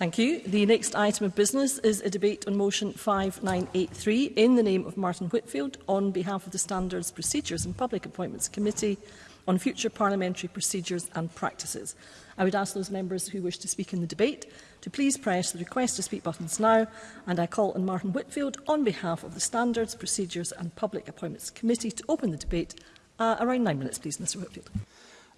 Thank you. The next item of business is a debate on motion 5983 in the name of Martin Whitfield on behalf of the Standards, Procedures and Public Appointments Committee on future parliamentary procedures and practices. I would ask those members who wish to speak in the debate to please press the request to speak buttons now and I call on Martin Whitfield on behalf of the Standards, Procedures and Public Appointments Committee to open the debate. Uh, around nine minutes please Mr Whitfield.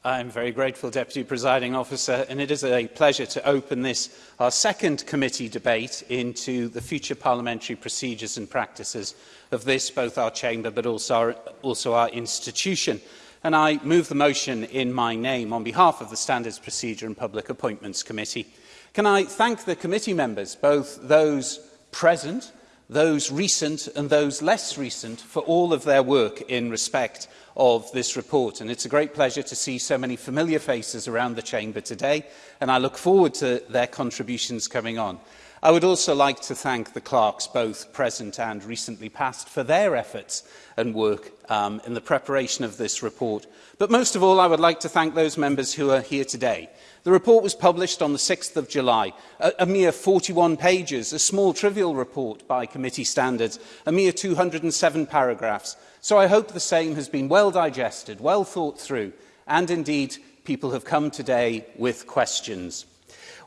I'm very grateful, Deputy Presiding Officer, and it is a pleasure to open this, our second committee debate into the future parliamentary procedures and practices of this, both our chamber but also our, also our institution. And I move the motion in my name on behalf of the Standards Procedure and Public Appointments Committee. Can I thank the committee members, both those present those recent and those less recent, for all of their work in respect of this report. And it's a great pleasure to see so many familiar faces around the Chamber today, and I look forward to their contributions coming on. I would also like to thank the clerks, both present and recently past, for their efforts and work um, in the preparation of this report. But most of all, I would like to thank those members who are here today. The report was published on the 6th of July, a, a mere 41 pages, a small trivial report by committee standards, a mere 207 paragraphs. So I hope the same has been well digested, well thought through, and indeed people have come today with questions.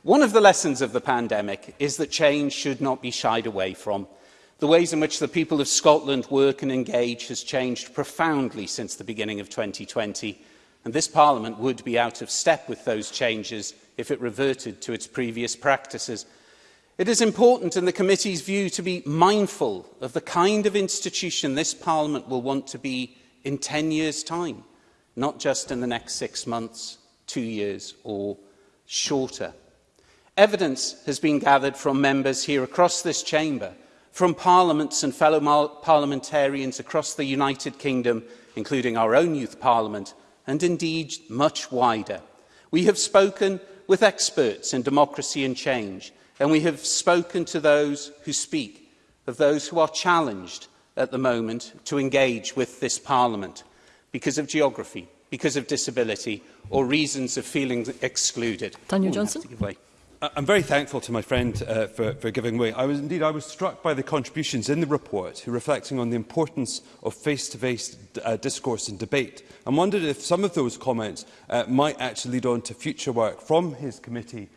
One of the lessons of the pandemic is that change should not be shied away from. The ways in which the people of Scotland work and engage has changed profoundly since the beginning of 2020, and this Parliament would be out of step with those changes if it reverted to its previous practices. It is important in the committee's view to be mindful of the kind of institution this Parliament will want to be in 10 years' time, not just in the next six months, two years or shorter. Evidence has been gathered from members here across this chamber, from parliaments and fellow parliamentarians across the United Kingdom, including our own youth parliament, and indeed much wider. We have spoken with experts in democracy and change, and we have spoken to those who speak, of those who are challenged at the moment to engage with this parliament because of geography, because of disability, or reasons of feeling excluded. Daniel Johnson. I'm very thankful to my friend uh, for, for giving way. I was, indeed, I was struck by the contributions in the report reflecting on the importance of face-to-face -face, uh, discourse and debate and wondered if some of those comments uh, might actually lead on to future work from his committee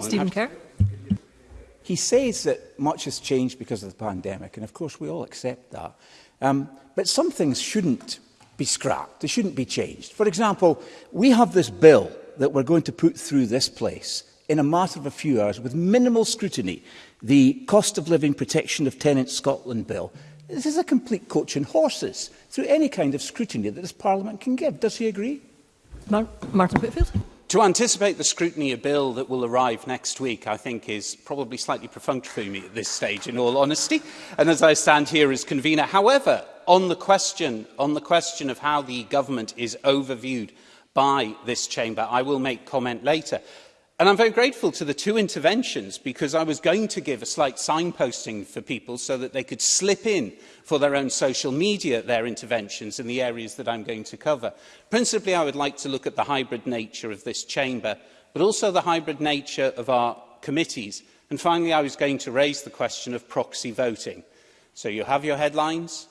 Stephen Kerr. He says that much has changed because of the pandemic, and of course we all accept that. Um, but some things shouldn't be scrapped, they shouldn't be changed. For example, we have this bill that we're going to put through this place in a matter of a few hours with minimal scrutiny, the cost of living protection of tenants Scotland bill, This is a complete coach in horses through any kind of scrutiny that this Parliament can give. Does he agree? Mar Martin Whitfield. To anticipate the scrutiny of bill that will arrive next week, I think, is probably slightly perfunctory me at this stage, in all honesty, and as I stand here as convener. However, on the question, on the question of how the government is overviewed by this chamber, I will make comment later. And I'm very grateful to the two interventions because I was going to give a slight signposting for people so that they could slip in for their own social media their interventions in the areas that I'm going to cover. Principally, I would like to look at the hybrid nature of this chamber, but also the hybrid nature of our committees. And finally, I was going to raise the question of proxy voting. So you have your headlines,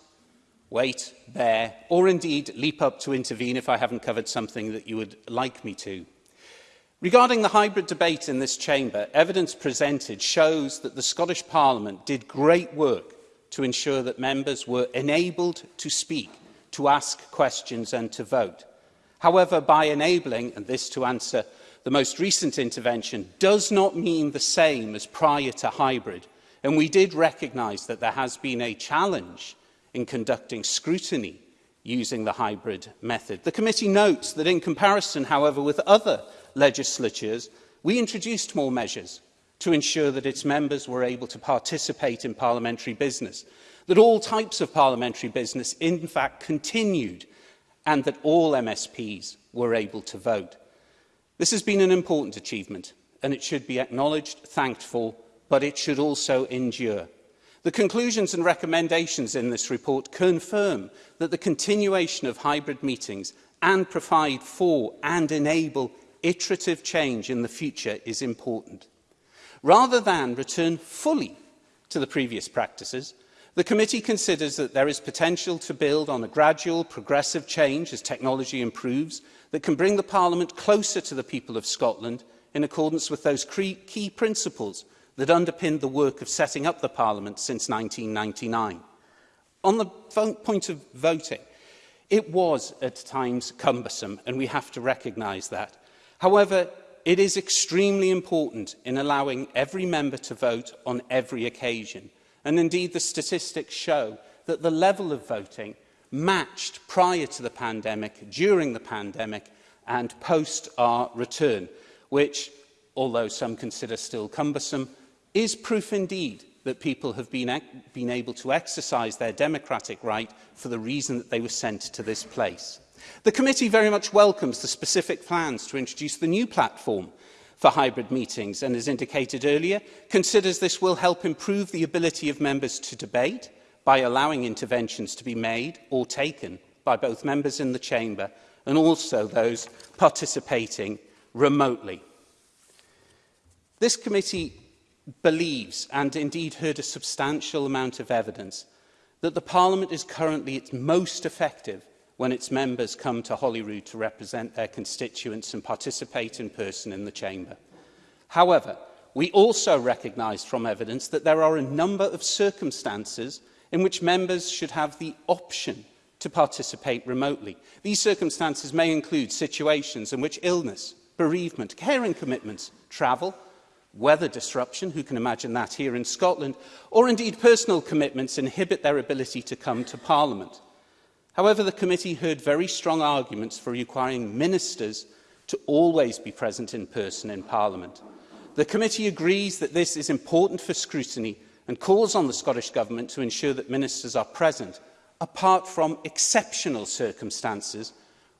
wait, bear, or indeed leap up to intervene if I haven't covered something that you would like me to. Regarding the hybrid debate in this chamber, evidence presented shows that the Scottish Parliament did great work to ensure that members were enabled to speak, to ask questions and to vote. However, by enabling, and this to answer the most recent intervention, does not mean the same as prior to hybrid. And we did recognise that there has been a challenge in conducting scrutiny using the hybrid method. The committee notes that in comparison, however, with other legislatures, we introduced more measures to ensure that its members were able to participate in parliamentary business, that all types of parliamentary business in fact continued and that all MSPs were able to vote. This has been an important achievement and it should be acknowledged, thanked for, but it should also endure. The conclusions and recommendations in this report confirm that the continuation of hybrid meetings and provide for and enable iterative change in the future is important. Rather than return fully to the previous practices, the committee considers that there is potential to build on a gradual, progressive change as technology improves that can bring the Parliament closer to the people of Scotland in accordance with those key principles that underpinned the work of setting up the Parliament since 1999. On the point of voting, it was at times cumbersome, and we have to recognise that. However, it is extremely important in allowing every member to vote on every occasion. And indeed, the statistics show that the level of voting matched prior to the pandemic, during the pandemic, and post our return, which, although some consider still cumbersome, is proof indeed that people have been, e-, been able to exercise their democratic right for the reason that they were sent to this place. The committee very much welcomes the specific plans to introduce the new platform for hybrid meetings and, as indicated earlier, considers this will help improve the ability of members to debate by allowing interventions to be made or taken by both members in the chamber and also those participating remotely. This committee believes, and indeed heard a substantial amount of evidence, that the Parliament is currently its most effective when its members come to Holyrood to represent their constituents and participate in person in the Chamber. However, we also recognise from evidence that there are a number of circumstances in which members should have the option to participate remotely. These circumstances may include situations in which illness, bereavement, caring commitments, travel, Weather disruption, who can imagine that here in Scotland, or indeed personal commitments inhibit their ability to come to Parliament. However, the committee heard very strong arguments for requiring ministers to always be present in person in Parliament. The committee agrees that this is important for scrutiny and calls on the Scottish Government to ensure that ministers are present, apart from exceptional circumstances,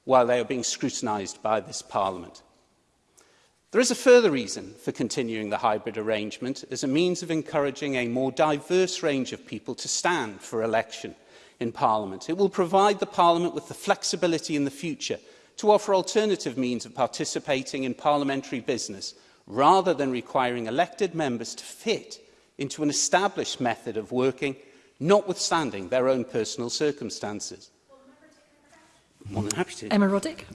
while they are being scrutinised by this Parliament. There is a further reason for continuing the hybrid arrangement as a means of encouraging a more diverse range of people to stand for election in Parliament. It will provide the Parliament with the flexibility in the future to offer alternative means of participating in parliamentary business rather than requiring elected members to fit into an established method of working notwithstanding their own personal circumstances. More than happy to. Emma Roddick.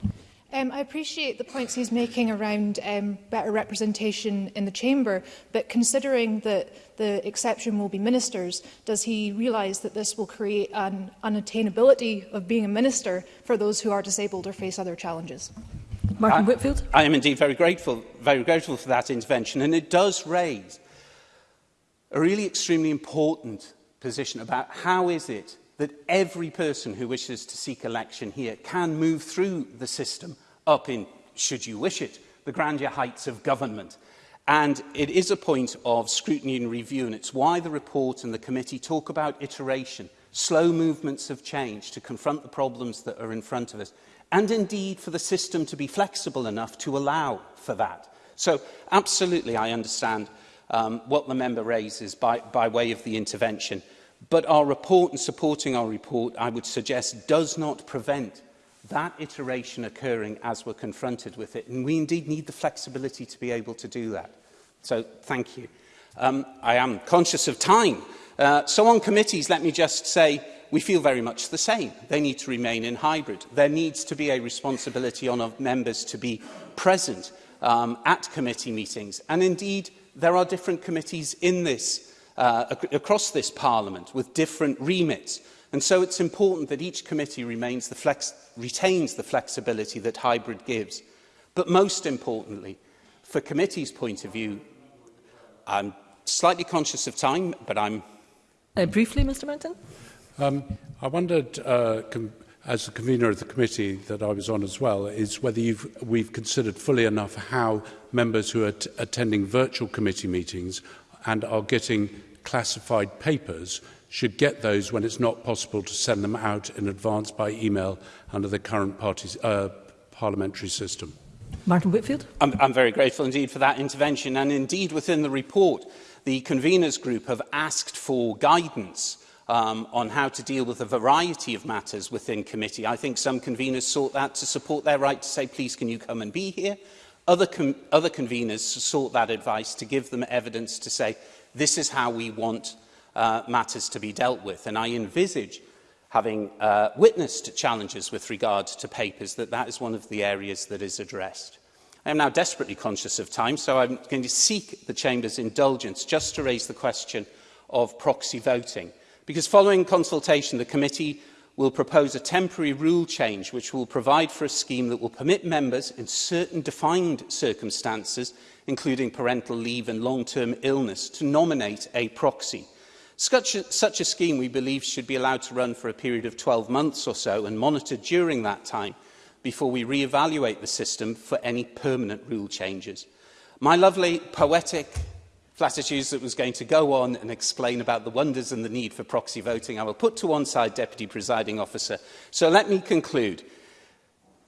Um, I appreciate the points he's making around um, better representation in the chamber, but considering that the exception will be ministers, does he realise that this will create an unattainability of being a minister for those who are disabled or face other challenges? Martin I, Whitfield. I am indeed very grateful, very grateful for that intervention, and it does raise a really extremely important position about how is it that every person who wishes to seek election here can move through the system up in, should you wish it, the grandeur heights of government. And it is a point of scrutiny and review, and it's why the report and the committee talk about iteration, slow movements of change to confront the problems that are in front of us, and indeed for the system to be flexible enough to allow for that. So absolutely, I understand um, what the member raises by, by way of the intervention. But our report and supporting our report, I would suggest, does not prevent that iteration occurring as we're confronted with it. And we indeed need the flexibility to be able to do that. So thank you. Um, I am conscious of time. Uh, so on committees, let me just say we feel very much the same. They need to remain in hybrid. There needs to be a responsibility on our members to be present um, at committee meetings. And indeed, there are different committees in this, uh, ac across this parliament with different remits. And so it's important that each committee remains the flex retains the flexibility that hybrid gives. But most importantly, for committee's point of view, I'm slightly conscious of time, but I'm... Uh, briefly, Mr Martin. Um, I wondered, uh, as the convener of the committee that I was on as well, is whether you've, we've considered fully enough how members who are attending virtual committee meetings and are getting classified papers should get those when it's not possible to send them out in advance by email under the current parties, uh, parliamentary system. Martin Whitfield. I'm, I'm very grateful indeed for that intervention and indeed within the report the conveners group have asked for guidance um, on how to deal with a variety of matters within committee. I think some conveners sought that to support their right to say, please, can you come and be here? Other, com other conveners sought that advice to give them evidence to say, this is how we want uh, matters to be dealt with. And I envisage, having uh, witnessed challenges with regard to papers, that that is one of the areas that is addressed. I am now desperately conscious of time, so I'm going to seek the Chamber's indulgence just to raise the question of proxy voting. Because following consultation, the committee will propose a temporary rule change which will provide for a scheme that will permit members in certain defined circumstances, including parental leave and long-term illness, to nominate a proxy. Such a, such a scheme, we believe, should be allowed to run for a period of 12 months or so and monitored during that time before we re-evaluate the system for any permanent rule changes. My lovely poetic platitudes that was going to go on and explain about the wonders and the need for proxy voting I will put to one side, Deputy Presiding Officer. So let me conclude.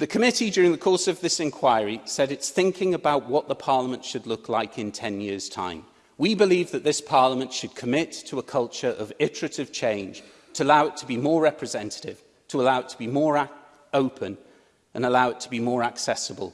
The committee, during the course of this inquiry, said it's thinking about what the Parliament should look like in 10 years' time. We believe that this Parliament should commit to a culture of iterative change to allow it to be more representative, to allow it to be more open and allow it to be more accessible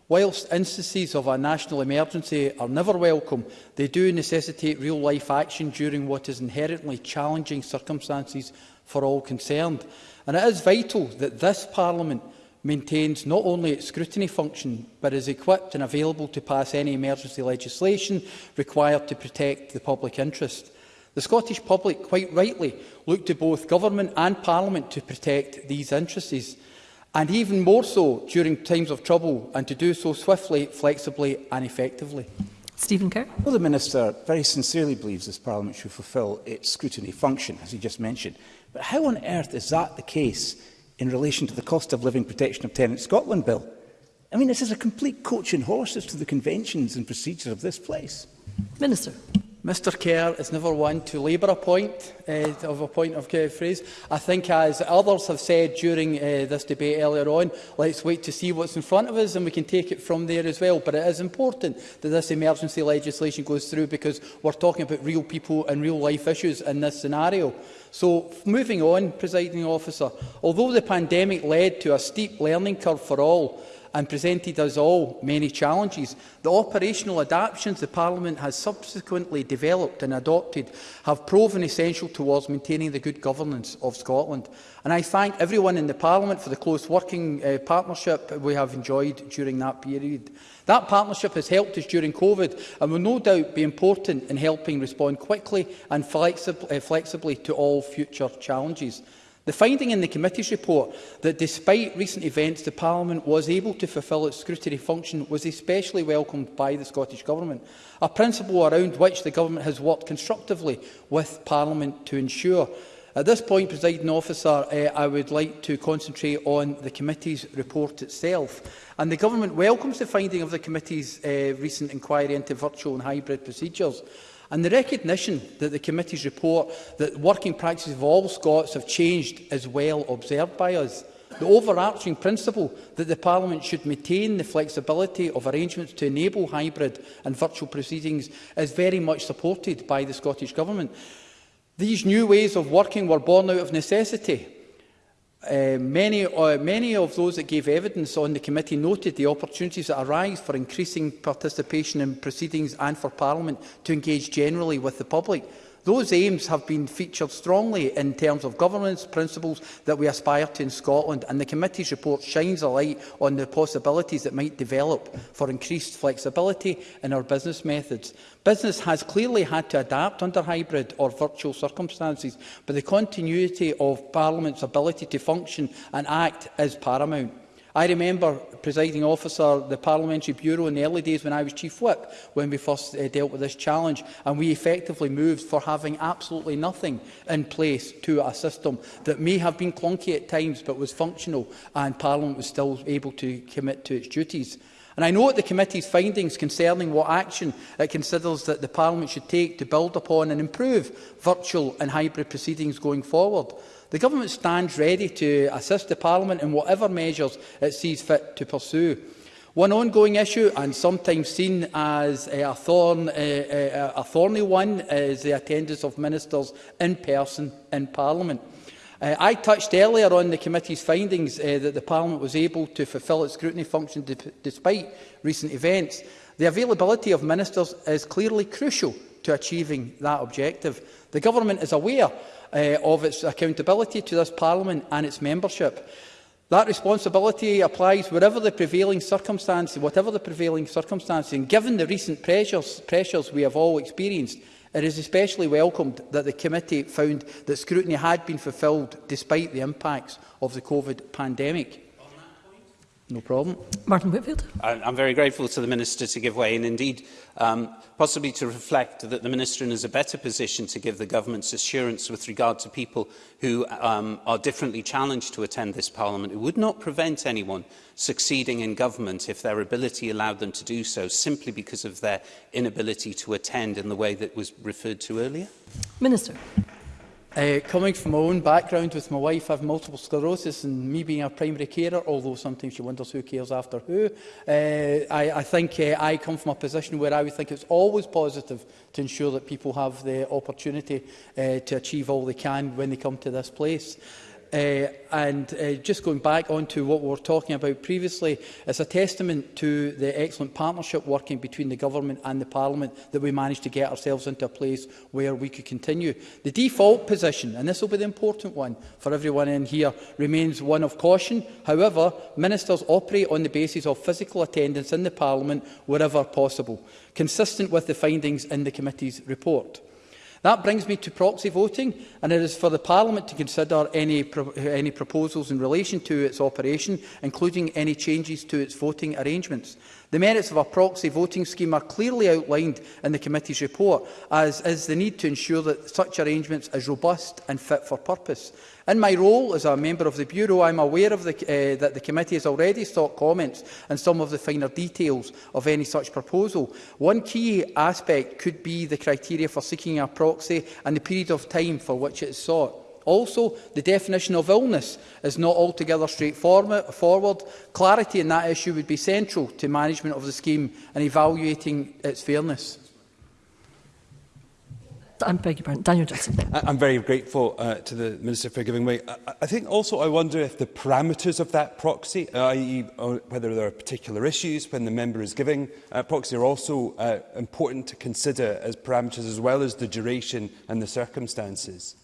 Whilst instances of a national emergency are never welcome, they do necessitate real-life action during what is inherently challenging circumstances for all concerned. And it is vital that this Parliament maintains not only its scrutiny function, but is equipped and available to pass any emergency legislation required to protect the public interest. The Scottish public quite rightly look to both government and parliament to protect these interests, and even more so during times of trouble, and to do so swiftly, flexibly and effectively. Stephen Kerr. Well, the Minister very sincerely believes this Parliament should fulfil its scrutiny function, as he just mentioned. But how on earth is that the case in relation to the Cost of Living Protection of Tenants Scotland Bill? I mean, this is a complete coach and horses to the conventions and procedures of this place. Minister. Mr Kerr is never one to labour a point uh, eh, of a point of uh, phrase. I think, as others have said during uh, this debate earlier on, let's wait to see what's in front of us and we can take it from there as well. But it is important that this emergency legislation goes through because we're talking about real people and real life issues in this scenario. So, moving on, presiding officer, although the pandemic led to a steep learning curve for all, and presented us all many challenges. The operational adaptations the Parliament has subsequently developed and adopted have proven essential towards maintaining the good governance of Scotland. And I thank everyone in the Parliament for the close working uh, partnership we have enjoyed during that period. That partnership has helped us during COVID and will no doubt be important in helping respond quickly and flexib uh, flexibly to all future challenges. The finding in the committee's report that despite recent events the Parliament was able to fulfil its scrutiny function was especially welcomed by the Scottish Government, a principle around which the Government has worked constructively with Parliament to ensure. At this point, presiding officer, uh, I would like to concentrate on the committee's report itself. And the Government welcomes the finding of the committee's uh, recent inquiry into virtual and hybrid procedures. And the recognition that the committee's report that working practices of all Scots have changed is well observed by us. The overarching principle that the Parliament should maintain the flexibility of arrangements to enable hybrid and virtual proceedings is very much supported by the Scottish Government. These new ways of working were born out of necessity Uh, many, uh, many of those that gave evidence on the committee noted the opportunities that arise for increasing participation in proceedings and for Parliament to engage generally with the public. Those aims have been featured strongly in terms of governance principles that we aspire to in Scotland, and the committee's report shines a light on the possibilities that might develop for increased flexibility in our business methods. Business has clearly had to adapt under hybrid or virtual circumstances, but the continuity of Parliament's ability to function and act is paramount. I remember, presiding officer, the Parliamentary Bureau in the early days when I was Chief Whip, when we first uh, dealt with this challenge, and we effectively moved for having absolutely nothing in place to a system that may have been clunky at times but was functional, and Parliament was still able to commit to its duties. And I note the committee's findings concerning what action it considers that the Parliament should take to build upon and improve virtual and hybrid proceedings going forward. The Government stands ready to assist the Parliament in whatever measures it sees fit to pursue. One ongoing issue, and sometimes seen as a, thorn, a, a, a thorny one, is the attendance of ministers in person in Parliament. Uh, I touched earlier on the committee's findings uh, that the Parliament was able to fulfil its scrutiny function despite recent events. The availability of ministers is clearly crucial to achieving that objective. The Government is aware uh, of its accountability to this Parliament and its membership. That responsibility applies wherever the prevailing circumstances, whatever the prevailing circumstances, and given the recent pressures, pressures we have all experienced, It is especially welcomed that the committee found that scrutiny had been fulfilled despite the impacts of the COVID pandemic. No problem. Martin Whitfield. I'm very grateful to the Minister to give way and indeed um, possibly to reflect that the Minister is in a better position to give the government's assurance with regard to people who um, are differently challenged to attend this Parliament. It would not prevent anyone succeeding in government if their ability allowed them to do so simply because of their inability to attend in the way that was referred to earlier. Minister. Uh, coming from my own background with my wife, I have multiple sclerosis and me being a primary carer, although sometimes she wonders who cares after who, uh, I, I think uh, I come from a position where I would think it's always positive to ensure that people have the opportunity uh, to achieve all they can when they come to this place. Uh, and uh, just going back onto what we were talking about previously, it's a testament to the excellent partnership working between the government and the parliament that we managed to get ourselves into a place where we could continue. The default position, and this will be the important one for everyone in here, remains one of caution. However, ministers operate on the basis of physical attendance in the parliament wherever possible, consistent with the findings in the committee's report. That brings me to proxy voting, and it is for the Parliament to consider any, pro any proposals in relation to its operation, including any changes to its voting arrangements. The merits of a proxy voting scheme are clearly outlined in the committee's report, as is the need to ensure that such arrangements are robust and fit for purpose. In my role as a member of the Bureau, I'm aware of the, uh, that the committee has already sought comments on some of the finer details of any such proposal. One key aspect could be the criteria for seeking a proxy and the period of time for which it is sought. Also, the definition of illness is not altogether straightforward. Clarity in that issue would be central to management of the scheme and evaluating its fairness. I beg your pardon, Daniel Jackson. I'm very grateful uh, to the Minister for giving way. I, I think also I wonder if the parameters of that proxy, uh, i.e. Uh, whether there are particular issues when the member is giving uh, proxy, are also uh, important to consider as parameters as well as the duration and the circumstances.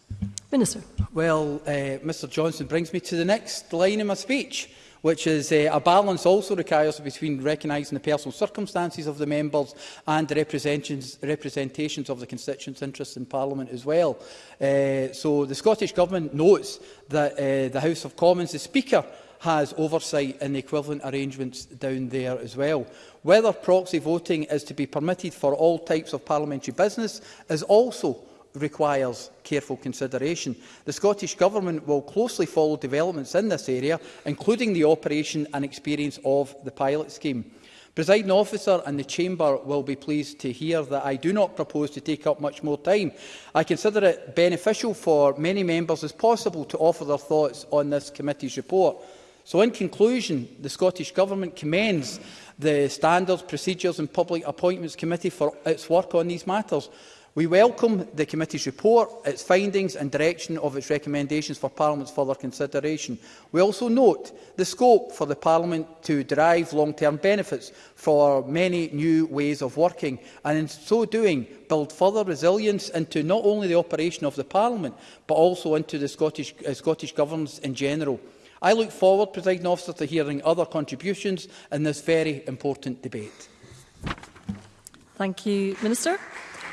Minister. Well, uh, Mr Johnson brings me to the next line in my speech which is uh, a balance also requires between recognising the personal circumstances of the members and the representations, representations of the constituents' interests in Parliament as well. Uh, so the Scottish Government notes that uh, the House of Commons, the Speaker, has oversight in the equivalent arrangements down there as well. Whether proxy voting is to be permitted for all types of parliamentary business is also requires careful consideration. The Scottish Government will closely follow developments in this area, including the operation and experience of the pilot scheme. Presiding officer and the Chamber will be pleased to hear that I do not propose to take up much more time. I consider it beneficial for many members as possible to offer their thoughts on this committee's report. So in conclusion, the Scottish Government commends the Standards, Procedures and Public Appointments Committee for its work on these matters. We welcome the committee's report, its findings and direction of its recommendations for Parliament's further consideration. We also note the scope for the Parliament to derive long-term benefits for many new ways of working and in so doing build further resilience into not only the operation of the Parliament but also into the Scottish, uh, Scottish governance in general. I look forward, Presiding Officer, to hearing other contributions in this very important debate. Thank you, Minister.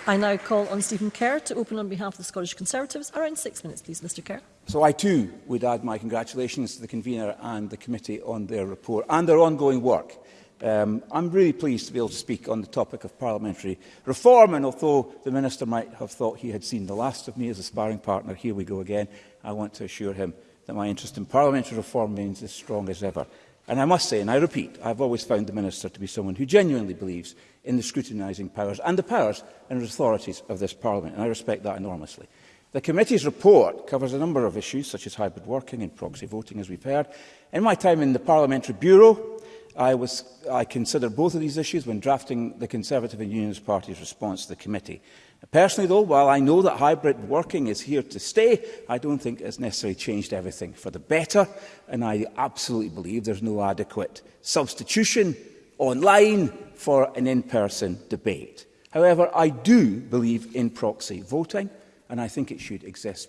I now call on Stephen Kerr to open on behalf of the Scottish Conservatives. Around six minutes, please, Mr Kerr. So I too would add my congratulations to the convener and the committee on their report and their ongoing work. Um, I'm really pleased to be able to speak on the topic of parliamentary reform, and although the Minister might have thought he had seen the last of me as a sparring partner, here we go again. I want to assure him that my interest in parliamentary reform remains as strong as ever. And I must say, and I repeat, I've always found the Minister to be someone who genuinely believes in the scrutinising powers and the powers and authorities of this Parliament, and I respect that enormously. The committee's report covers a number of issues, such as hybrid working and proxy voting, as we've heard. In my time in the Parliamentary Bureau, I, was, I considered both of these issues when drafting the Conservative and Unionist Party's response to the committee. Personally, though, while I know that hybrid working is here to stay, I don't think it's necessarily changed everything for the better, and I absolutely believe there's no adequate substitution online for an in-person debate. However, I do believe in proxy voting, and I think it should exist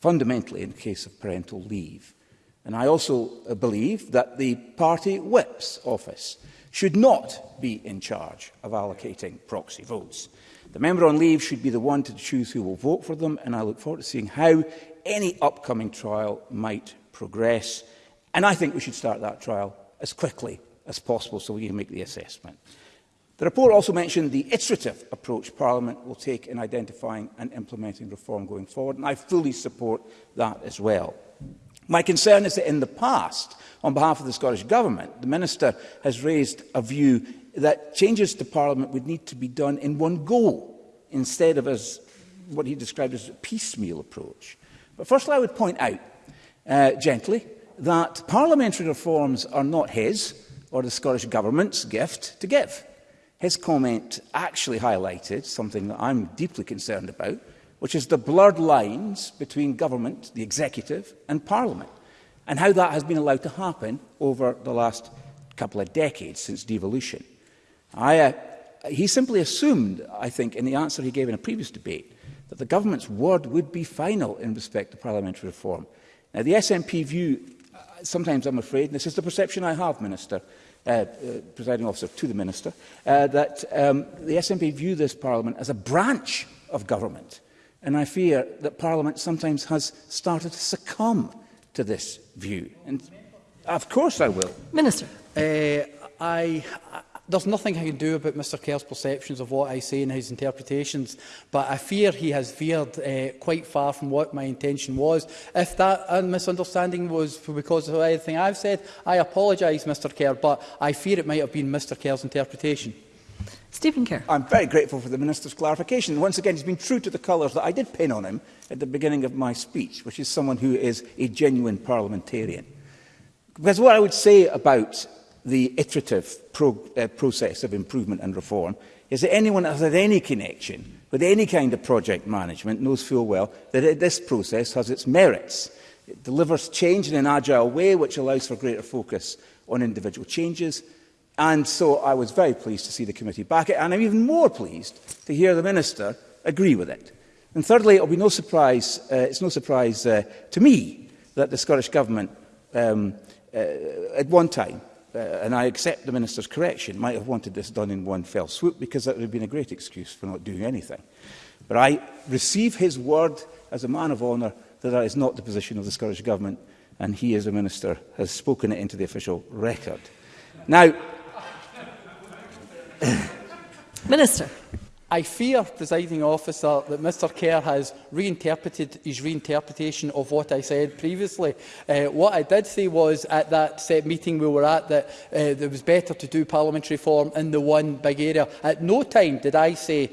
fundamentally in the case of parental leave. And I also uh, believe that the party whip's office should not be in charge of allocating proxy votes. The member on leave should be the one to choose who will vote for them, and I look forward to seeing how any upcoming trial might progress. And I think we should start that trial as quickly as possible so we can make the assessment. The report also mentioned the iterative approach Parliament will take in identifying and implementing reform going forward, and I fully support that as well. My concern is that in the past, on behalf of the Scottish Government, the Minister has raised a view that changes to Parliament would need to be done in one go, instead of as what he described as a piecemeal approach. But firstly, I would point out, uh, gently, that parliamentary reforms are not his or the Scottish Government's gift to give. His comment actually highlighted something that I'm deeply concerned about, which is the blurred lines between government, the executive, and parliament, and how that has been allowed to happen over the last couple of decades since devolution. I, uh, he simply assumed, I think, in the answer he gave in a previous debate, that the government's word would be final in respect to parliamentary reform. Now, the SNP view, uh, sometimes I'm afraid, and this is the perception I have, Minister, uh, uh, presiding officer, to the Minister, uh, that um, the SNP view this Parliament as a branch of government. And I fear that Parliament sometimes has started to succumb to this view. And of course I will. Minister. Uh, I, There's nothing I can do about Mr Kerr's perceptions of what I say and his interpretations, but I fear he has veered uh, quite far from what my intention was. If that uh, misunderstanding was because of anything I've said, I apologise, Mr Kerr, but I fear it might have been Mr Kerr's interpretation. Stephen Kerr. I'm very grateful for the Minister's clarification. Once again, he's been true to the colours that I did pin on him at the beginning of my speech, which is someone who is a genuine parliamentarian. Because what I would say about the iterative pro uh, process of improvement and reform is that anyone that has had any connection with any kind of project management knows full well that this process has its merits. It delivers change in an agile way which allows for greater focus on individual changes. And so I was very pleased to see the committee back it, and I'm even more pleased to hear the Minister agree with it. And thirdly, it'll be no surprise, uh, it's no surprise uh, to me that the Scottish Government um, uh, at one time uh, and I accept the Minister's correction, might have wanted this done in one fell swoop because that would have been a great excuse for not doing anything. But I receive his word as a man of honour that that is not the position of the Scottish Government and he, as a Minister, has spoken it into the official record. Now... Minister. I fear, presiding officer, that Mr Kerr has reinterpreted his reinterpretation of what I said previously. Uh, what I did say was at that set meeting we were at that uh, it was better to do parliamentary reform in the one big area. At no time did I say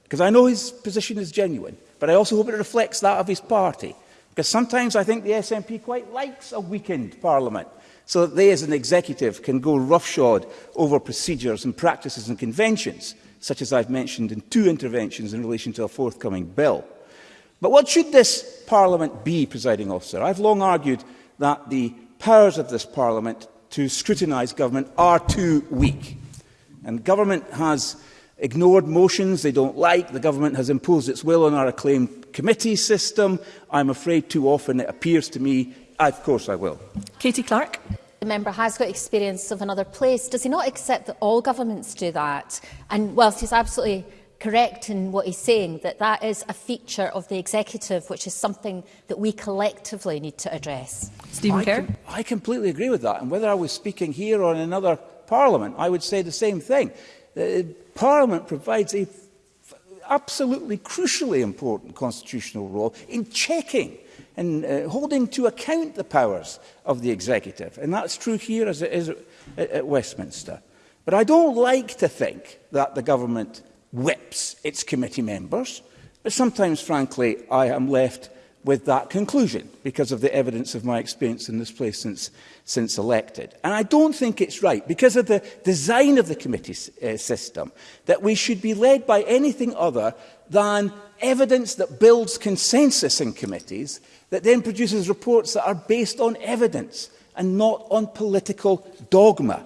because I know his position is genuine, but I also hope it reflects that of his party. Because sometimes I think the SNP quite likes a weakened Parliament so that they as an executive can go roughshod over procedures and practices and conventions, such as I've mentioned in two interventions in relation to a forthcoming bill. But what should this Parliament be, presiding officer? I've long argued that the powers of this Parliament to scrutinise government are too weak. And government has ignored motions they don't like. The government has imposed its will on our acclaimed committee system. I'm afraid too often it appears to me, of course I will. Katie Clark. The member has got experience of another place. Does he not accept that all governments do that? And whilst he's absolutely correct in what he's saying, that that is a feature of the executive, which is something that we collectively need to address. Stephen I, com I completely agree with that. And whether I was speaking here or in another parliament, I would say the same thing. Uh, parliament provides a absolutely crucially important constitutional role in checking and uh, holding to account the powers of the executive. And that's true here as it is at, at Westminster. But I don't like to think that the government whips its committee members. But sometimes, frankly, I am left with that conclusion because of the evidence of my experience in this place since, since elected. And I don't think it's right, because of the design of the committee uh, system, that we should be led by anything other than evidence that builds consensus in committees, that then produces reports that are based on evidence and not on political dogma.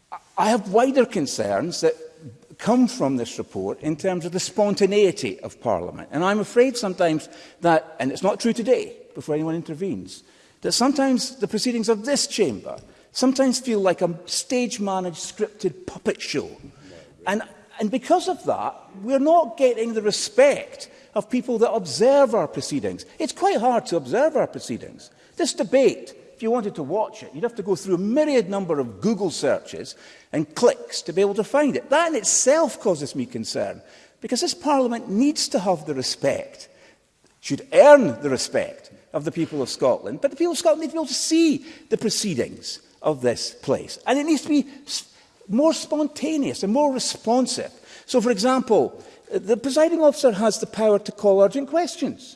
I have wider concerns that come from this report in terms of the spontaneity of Parliament. And I'm afraid sometimes that, and it's not true today, before anyone intervenes, that sometimes the proceedings of this chamber sometimes feel like a stage-managed, scripted puppet show. And, and because of that, we're not getting the respect of people that observe our proceedings. It's quite hard to observe our proceedings. This debate if you wanted to watch it, you'd have to go through a myriad number of Google searches and clicks to be able to find it. That in itself causes me concern, because this Parliament needs to have the respect, should earn the respect of the people of Scotland, but the people of Scotland need to be able to see the proceedings of this place. And it needs to be more spontaneous and more responsive. So, for example, uh, the presiding officer has the power to call urgent questions.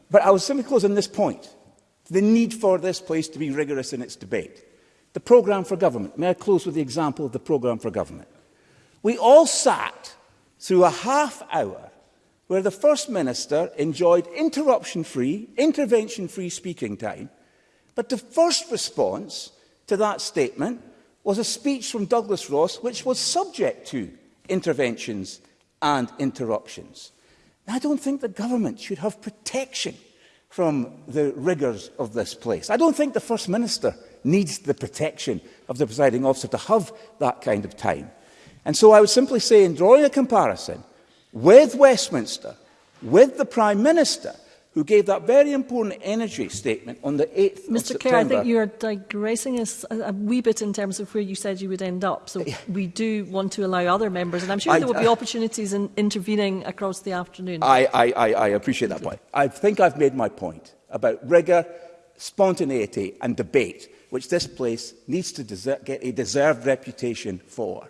But I will simply close on this point, the need for this place to be rigorous in its debate. The programme for government. May I close with the example of the programme for government? We all sat through a half hour where the First Minister enjoyed interruption-free, intervention-free speaking time, but the first response to that statement was a speech from Douglas Ross which was subject to interventions and interruptions. I don't think the government should have protection from the rigours of this place. I don't think the First Minister needs the protection of the presiding officer to have that kind of time. And so I would simply say, in drawing a comparison with Westminster, with the Prime Minister, who gave that very important energy statement on the 8th Mr. of September. Mr Kerr, I think you are digressing us a, a wee bit in terms of where you said you would end up. So we do want to allow other members, and I'm sure I, there will be opportunities in intervening across the afternoon. I, I, I I appreciate that point. I think I've made my point about rigour, spontaneity and debate, which this place needs to get a deserved reputation for.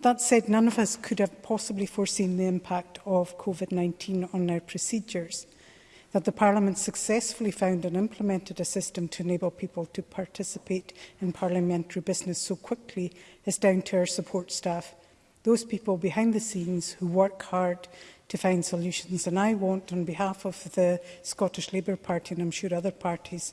That said, none of us could have possibly foreseen the impact of COVID-19 on our procedures that the Parliament successfully found and implemented a system to enable people to participate in parliamentary business so quickly is down to our support staff, those people behind the scenes who work hard to find solutions. And I want, on behalf of the Scottish Labour Party, and I'm sure other parties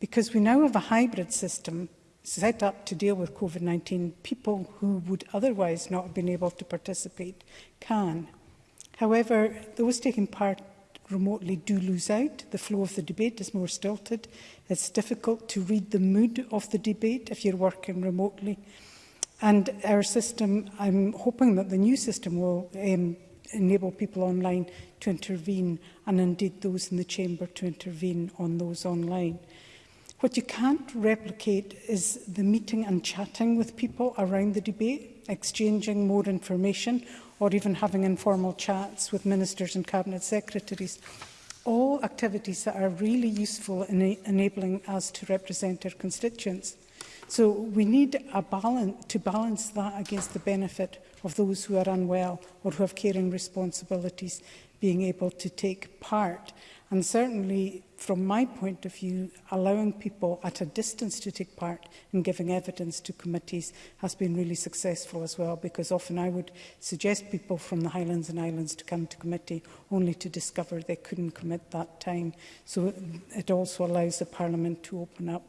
Because we now have a hybrid system set up to deal with COVID-19, people who would otherwise not have been able to participate can. However, those taking part remotely do lose out. The flow of the debate is more stilted. It's difficult to read the mood of the debate if you're working remotely. And our system, I'm hoping that the new system will um, enable people online to intervene and indeed those in the chamber to intervene on those online. What you can't replicate is the meeting and chatting with people around the debate, exchanging more information or even having informal chats with ministers and cabinet secretaries. All activities that are really useful in enabling us to represent our constituents. So we need a balance, to balance that against the benefit of those who are unwell or who have caring responsibilities being able to take part. And certainly from my point of view, allowing people at a distance to take part in giving evidence to committees has been really successful as well, because often I would suggest people from the Highlands and Islands to come to committee only to discover they couldn't commit that time. So it, also allows the Parliament to open up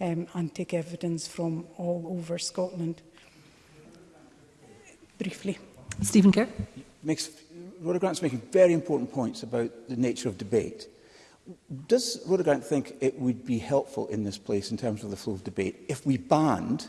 um, and take evidence from all over Scotland. Briefly. Stephen Kerr. Makes, Rhoda Grant's making very important points about the nature of debate. Does Rhoda Grant think it would be helpful in this place in terms of the flow of debate if we banned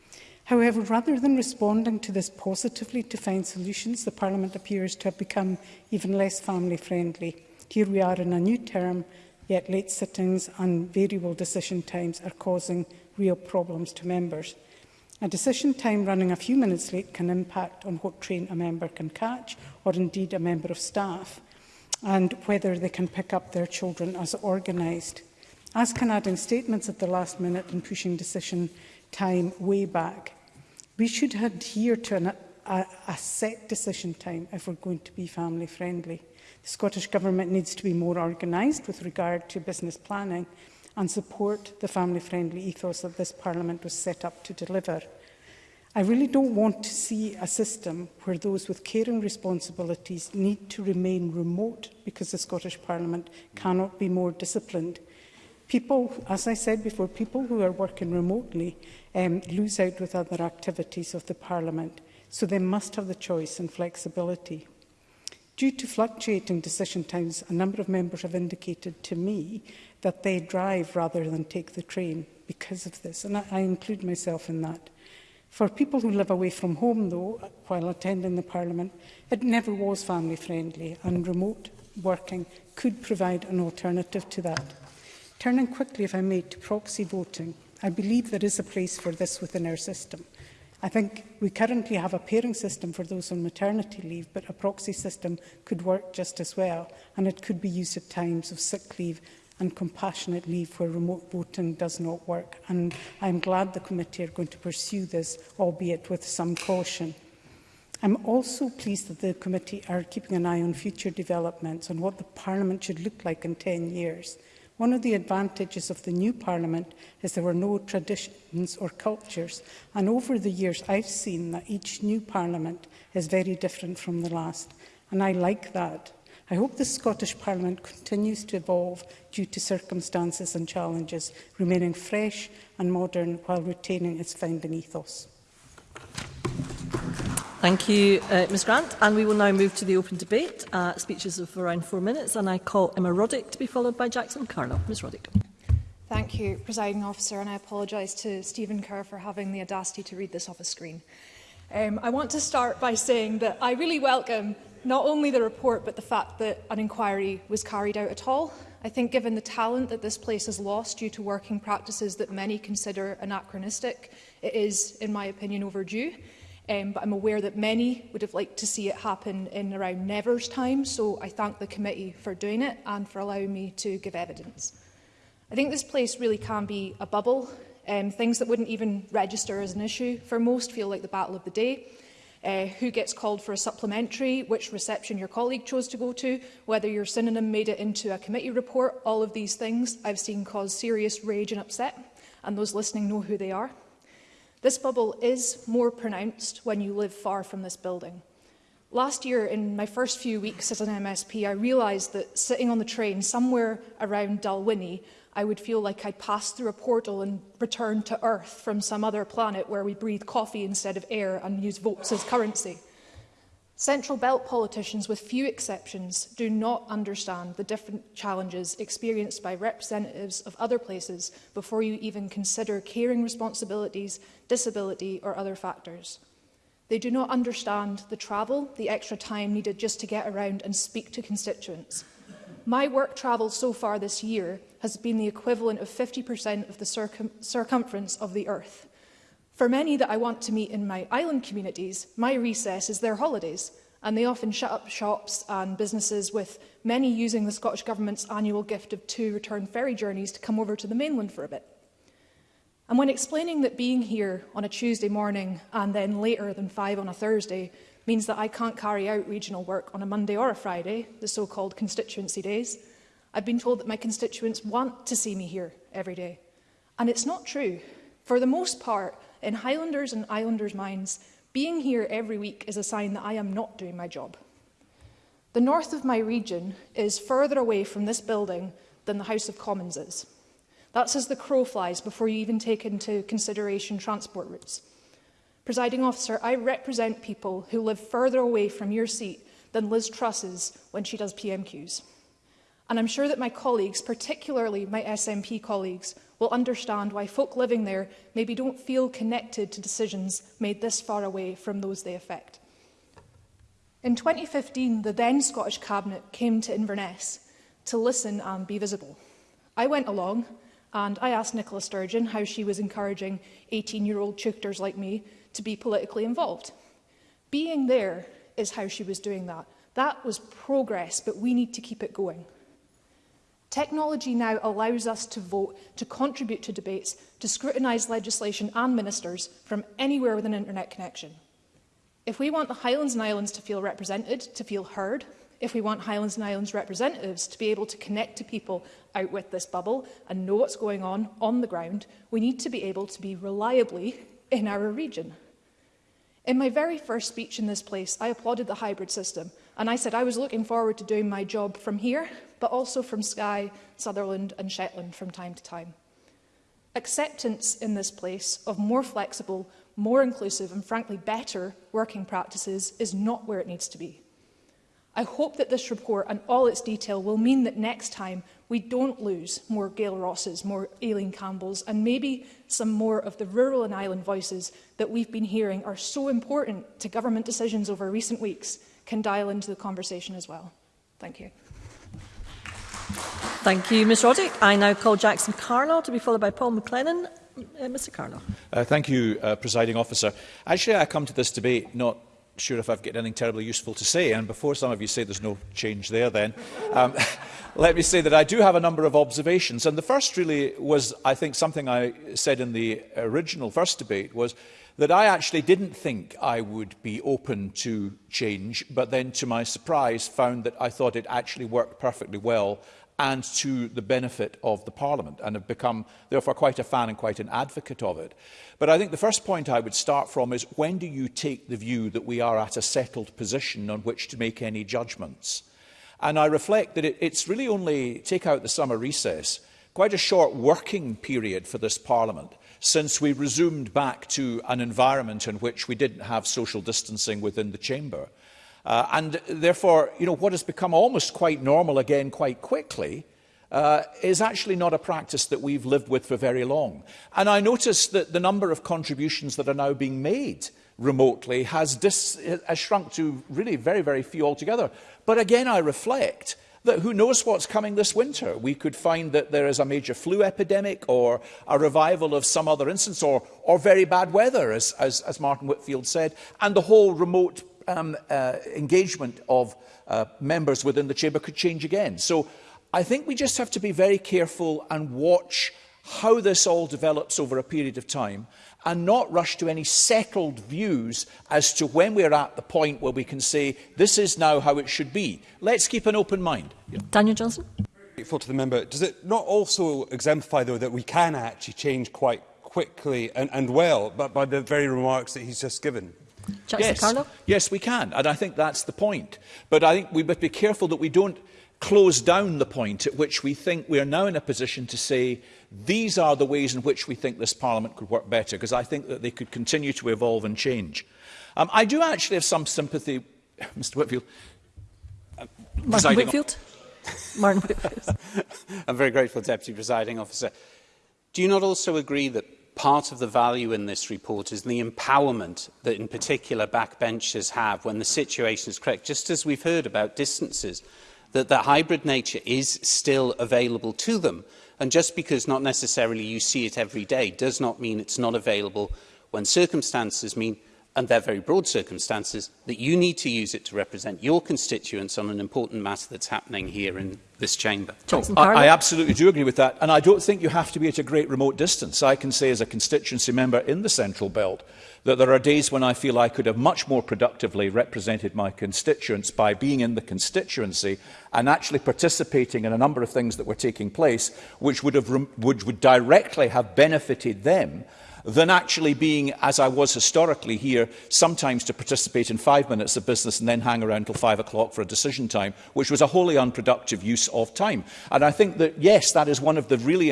However, rather than responding to this positively to find solutions, the parliament appears to have become even less family friendly. Here we are in a new term yet late sittings and variable decision times are causing real problems to members. A decision time running a few minutes late can impact on what train a member can catch or indeed a member of staff and whether they can pick up their children as organised. As can adding statements at the last minute and pushing decision time way back. We should adhere to an, a, a set decision time if we're going to be family friendly. The Scottish Government needs to be more organised with regard to business planning and support the family-friendly ethos that this Parliament was set up to deliver. I really don't want to see a system where those with caring responsibilities need to remain remote because the Scottish Parliament cannot be more disciplined. People, as I said before, people who are working remotely um, lose out with other activities of the Parliament, so they must have the choice and flexibility. Due to fluctuating decision times, a number of members have indicated to me that they drive rather than take the train because of this, and I, I include myself in that. For people who live away from home, though, while attending the Parliament, it never was family-friendly, and remote working could provide an alternative to that. Turning quickly, if I may, to proxy voting, I believe there is a place for this within our system. I think we currently have a pairing system for those on maternity leave, but a proxy system could work just as well, and it could be used at times of sick leave and compassionate leave where remote voting does not work. And I'm glad the committee are going to pursue this, albeit with some caution. I'm also pleased that the committee are keeping an eye on future developments and what the Parliament should look like in 10 years. One of the advantages of the new Parliament is there were no traditions or cultures, and over the years I've seen that each new Parliament is very different from the last, and I like that. I hope the Scottish Parliament continues to evolve due to circumstances and challenges, remaining fresh and modern while retaining its founding ethos. Thank you, uh, Ms Grant. And we will now move to the open debate. Uh, speeches of around four minutes, and I call Emma Roddick to be followed by Jackson Carnell. Ms Roddick. Thank you, Presiding Officer, and I apologise to Stephen Kerr for having the audacity to read this off a screen. Um, I want to start by saying that I really welcome not only the report, but the fact that an inquiry was carried out at all. I think given the talent that this place has lost due to working practices that many consider anachronistic, it is, in my opinion, overdue. Um, but I'm aware that many would have liked to see it happen in around Never's time, so I thank the committee for doing it and for allowing me to give evidence. I think this place really can be a bubble. Um, things that wouldn't even register as an issue for most feel like the battle of the day. Uh, who gets called for a supplementary, which reception your colleague chose to go to, whether your synonym made it into a committee report, all of these things I've seen cause serious rage and upset, and those listening know who they are. This bubble is more pronounced when you live far from this building. Last year, in my first few weeks as an MSP, I realised that sitting on the train somewhere around Dalwhinnie, I would feel like I'd passed through a portal and returned to Earth from some other planet where we breathe coffee instead of air and use votes as currency. Central Belt politicians, with few exceptions, do not understand the different challenges experienced by representatives of other places before you even consider caring responsibilities, disability or other factors. They do not understand the travel, the extra time needed just to get around and speak to constituents. My work travel so far this year has been the equivalent of 50% of the circum circumference of the Earth. For many that I want to meet in my island communities, my recess is their holidays, and they often shut up shops and businesses with many using the Scottish Government's annual gift of two return ferry journeys to come over to the mainland for a bit. And when explaining that being here on a Tuesday morning and then later than five on a Thursday means that I can't carry out regional work on a Monday or a Friday, the so-called constituency days, I've been told that my constituents want to see me here every day. And it's not true. For the most part, in Highlanders and Islanders' minds, being here every week is a sign that I am not doing my job. The north of my region is further away from this building than the House of Commons is. That's as the crow flies before you even take into consideration transport routes. Presiding officer, I represent people who live further away from your seat than Liz Truss's when she does PMQs. And I'm sure that my colleagues, particularly my SNP colleagues, will understand why folk living there maybe don't feel connected to decisions made this far away from those they affect. In 2015, the then Scottish Cabinet came to Inverness to listen and be visible. I went along and I asked Nicola Sturgeon how she was encouraging 18-year-old chookters like me to be politically involved. Being there is how she was doing that. That was progress, but we need to keep it going. Technology now allows us to vote, to contribute to debates, to scrutinise legislation and ministers from anywhere with an internet connection. If we want the Highlands and Islands to feel represented, to feel heard, if we want Highlands and Islands representatives to be able to connect to people out with this bubble and know what's going on on the ground, we need to be able to be reliably in our region. In my very first speech in this place, I applauded the hybrid system And I said I was looking forward to doing my job from here, but also from Skye, Sutherland and Shetland from time to time. Acceptance in this place of more flexible, more inclusive and frankly better working practices is not where it needs to be. I hope that this report and all its detail will mean that next time we don't lose more Gail Rosses, more Aileen Campbells and maybe some more of the rural and island voices that we've been hearing are so important to government decisions over recent weeks can dial into the conversation as well. Thank you. Thank you, Ms Roddick. I now call Jackson Carlow to be followed by Paul McLennan. Uh, Mr Carlow. Uh, thank you, uh, Presiding Officer. Actually, I come to this debate not sure if I've got anything terribly useful to say, and before some of you say there's no change there then, um, let me say that I do have a number of observations. And the first really was, I think, something I said in the original first debate was, that I actually didn't think I would be open to change, but then to my surprise found that I thought it actually worked perfectly well and to the benefit of the Parliament and have become therefore quite a fan and quite an advocate of it. But I think the first point I would start from is when do you take the view that we are at a settled position on which to make any judgments? And I reflect that it, it's really only, take out the summer recess, quite a short working period for this Parliament since we resumed back to an environment in which we didn't have social distancing within the chamber. Uh, and therefore, you know, what has become almost quite normal again quite quickly uh, is actually not a practice that we've lived with for very long. And I notice that the number of contributions that are now being made remotely has, dis, has shrunk to really very, very few altogether. But again, I reflect that who knows what's coming this winter? We could find that there is a major flu epidemic or a revival of some other instance or, or very bad weather, as, as, as Martin Whitfield said, and the whole remote um, uh, engagement of uh, members within the chamber could change again. So I think we just have to be very careful and watch how this all develops over a period of time and not rush to any settled views as to when we're at the point where we can say, this is now how it should be. Let's keep an open mind. Daniel Johnson. Grateful to the member. Does it not also exemplify, though, that we can actually change quite quickly and, and well but by the very remarks that he's just given? Jackson yes. Carlo? yes, we can, and I think that's the point. But I think we must be careful that we don't close down the point at which we think we are now in a position to say These are the ways in which we think this Parliament could work better, because I think that they could continue to evolve and change. Um, I do actually have some sympathy, Mr Whitfield. Uh, Martin Whitfield? Martin Whitfield. I'm very grateful, Deputy Presiding Officer. Do you not also agree that part of the value in this report is the empowerment that in particular backbenchers have when the situation is correct, just as we've heard about distances, that the hybrid nature is still available to them? And just because not necessarily you see it every day does not mean it's not available when circumstances mean, and they're very broad circumstances, that you need to use it to represent your constituents on an important matter that's happening here in this chamber. I, I absolutely do agree with that. And I don't think you have to be at a great remote distance. I can say as a constituency member in the Central Belt that there are days when I feel I could have much more productively represented my constituents by being in the constituency and actually participating in a number of things that were taking place which would, have, which would directly have benefited them than actually being, as I was historically here, sometimes to participate in five minutes of business and then hang around till five o'clock for a decision time, which was a wholly unproductive use of time. And I think that, yes, that is one of the, really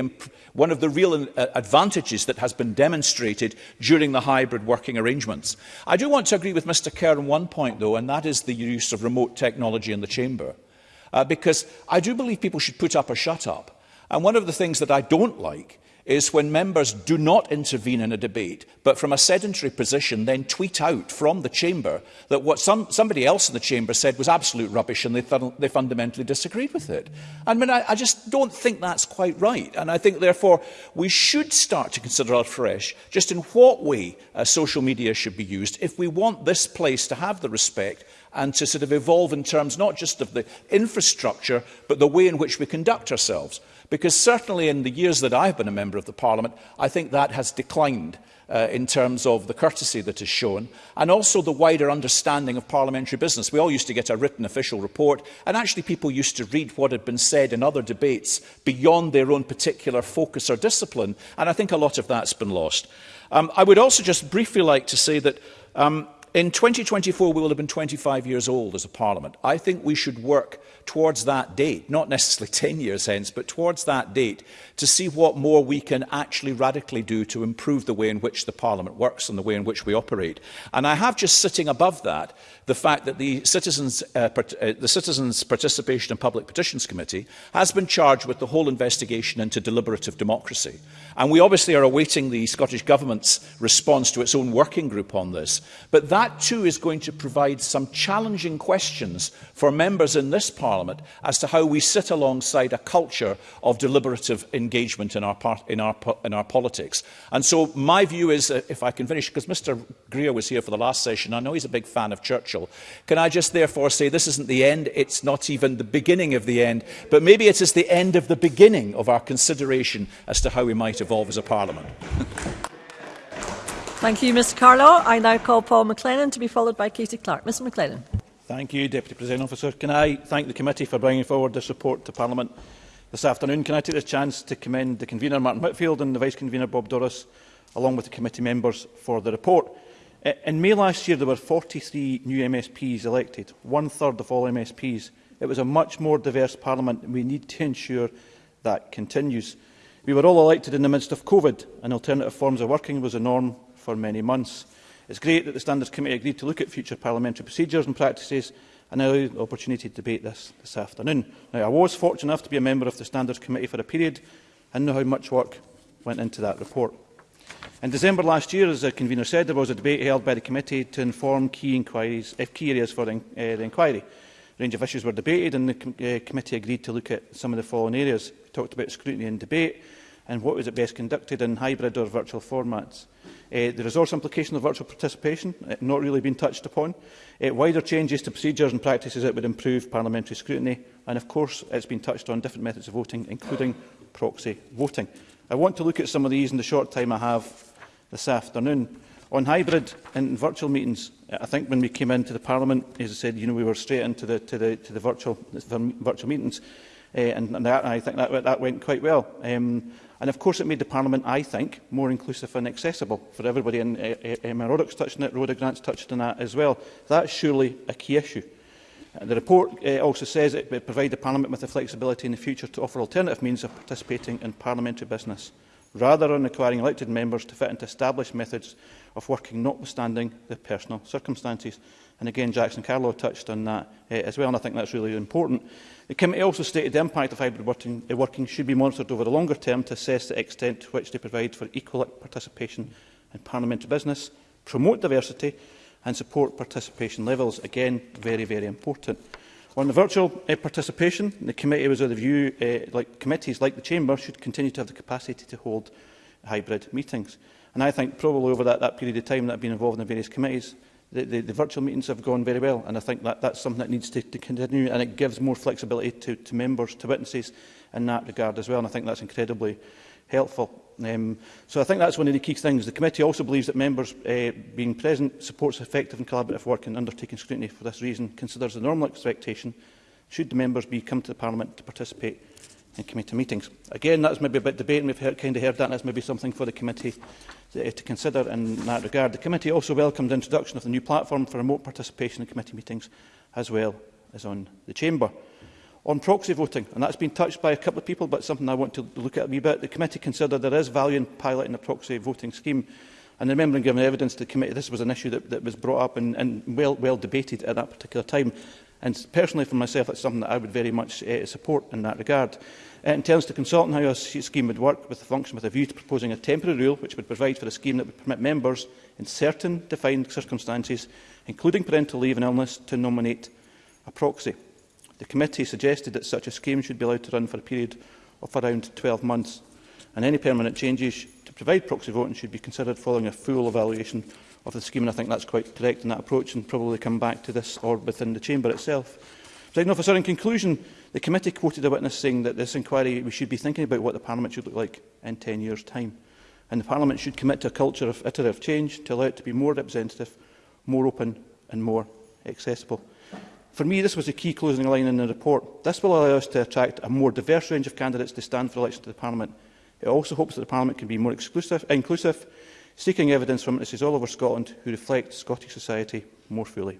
one of the real uh, advantages that has been demonstrated during the hybrid working arrangements. I do want to agree with Mr Kerr on one point, though, and that is the use of remote technology in the chamber. Uh, because I do believe people should put up or shut up. And one of the things that I don't like is when members do not intervene in a debate, but from a sedentary position then tweet out from the chamber that what some, somebody else in the chamber said was absolute rubbish and they, th they fundamentally disagreed with it. I mean, I, I just don't think that's quite right. And I think, therefore, we should start to consider afresh just in what way uh, social media should be used if we want this place to have the respect and to sort of evolve in terms not just of the infrastructure, but the way in which we conduct ourselves. Because certainly in the years that I've been a member of the Parliament, I think that has declined uh, in terms of the courtesy that is shown and also the wider understanding of parliamentary business. We all used to get a written official report and actually people used to read what had been said in other debates beyond their own particular focus or discipline and I think a lot of that's been lost. Um, I would also just briefly like to say that um, In 2024, we will have been 25 years old as a parliament. I think we should work towards that date, not necessarily 10 years hence, but towards that date, to see what more we can actually radically do to improve the way in which the Parliament works and the way in which we operate. And I have just sitting above that the fact that the Citizens, uh, uh, the Citizens Participation and Public Petitions Committee has been charged with the whole investigation into deliberative democracy. And we obviously are awaiting the Scottish Government's response to its own working group on this. But that too is going to provide some challenging questions for members in this Parliament Parliament as to how we sit alongside a culture of deliberative engagement in our, part, in our, in our politics. And so my view is, uh, if I can finish, because Mr Greer was here for the last session, I know he's a big fan of Churchill, can I just therefore say this isn't the end, it's not even the beginning of the end, but maybe it is the end of the beginning of our consideration as to how we might evolve as a Parliament. Thank you, Mr Carlow. I now call Paul McLennan to be followed by Katie Clark. Mr McLennan. Thank you, Deputy President Officer. Can I thank the committee for bringing forward this report to Parliament this afternoon? Can I take this chance to commend the convener, Martin Whitfield, and the Vice-Convener, Bob Doris, along with the committee members for the report. In May last year, there were 43 new MSPs elected, one-third of all MSPs. It was a much more diverse parliament, and we need to ensure that continues. We were all elected in the midst of COVID, and alternative forms of working was a norm for many months. It's great that the Standards Committee agreed to look at future parliamentary procedures and practices and now the opportunity to debate this this afternoon. Now, I was fortunate enough to be a member of the Standards Committee for a period and know how much work went into that report. In December last year, as the convener said, there was a debate held by the committee to inform key, inquiries, eh, key areas for the, uh, the inquiry. A range of issues were debated and the com uh, committee agreed to look at some of the following areas. We talked about scrutiny and debate, and what was it best conducted in hybrid or virtual formats. Uh, the resource implication of virtual participation, uh, not really been touched upon. Uh, wider changes to procedures and practices that would improve parliamentary scrutiny. And of course, it's been touched on different methods of voting, including proxy voting. I want to look at some of these in the short time I have this afternoon. On hybrid and virtual meetings, I think when we came into the Parliament, as I said, you know, we were straight into the, to the, to the virtual, virtual meetings. Uh, and, and that, I think that, that went quite well. Um, and of course it made the Parliament, I think, more inclusive and accessible for everybody. And uh, eh, Emma eh, Roddick's touched on it, Rhoda Grant's touched on that as well. That's surely a key issue. And uh, the report uh, also says it would provide the Parliament with the flexibility in the future to offer alternative means of participating in parliamentary business, rather than requiring elected members to fit into established methods of working notwithstanding their personal circumstances. And again, Jackson Carlo touched on that uh, as well, and I think that's really important. The committee also stated the impact of hybrid working, uh, working should be monitored over the longer term to assess the extent to which they provide for equal participation in parliamentary business, promote diversity and support participation levels. Again, very, very important. On the virtual uh, participation, the committee was of the view uh, like committees like the Chamber should continue to have the capacity to hold hybrid meetings. And I think probably over that, that period of time that I've been involved in the various committees, the, the, the virtual meetings have gone very well, and I think that that's something that needs to, to continue, and it gives more flexibility to, to members, to witnesses in that regard as well, and I think that's incredibly helpful. Um, so I think that's one of the key things. The committee also believes that members uh, being present supports effective and collaborative work and undertaking scrutiny. For this reason, considers the normal expectation should the members be come to the Parliament to participate in committee meetings. Again, that's maybe a bit debate, and we've heard, kind of heard that, and that's maybe something for the committee Uh, to consider in that regard. The committee also welcomed the introduction of the new platform for remote participation in committee meetings as well as on the chamber. On proxy voting, and that's been touched by a couple of people, but something I want to look at a wee bit, the committee considered there is value in piloting a proxy voting scheme. And remembering giving evidence to the committee, this was an issue that, that was brought up and, and well, well debated at that particular time. And personally for myself, that's something that I would very much uh, support in that regard. Uh, in terms to consult on how a scheme would work with the function with a view to proposing a temporary rule which would provide for a scheme that would permit members in certain defined circumstances, including parental leave and illness, to nominate a proxy. The committee suggested that such a scheme should be allowed to run for a period of around 12 months and any permanent changes to provide proxy voting should be considered following a full evaluation of the scheme, and I think that's quite correct in that approach, and probably come back to this or within the chamber itself. President officer, in conclusion, the committee quoted a witness saying that this inquiry, we should be thinking about what the Parliament should look like in 10 years' time. And the Parliament should commit to a culture of iterative change to allow it to be more representative, more open and more accessible. For me, this was a key closing line in the report. This will allow us to attract a more diverse range of candidates to stand for election to the Parliament. It also hopes that the Parliament can be more exclusive, inclusive seeking evidence from witnesses all over Scotland who reflect Scottish society more fully.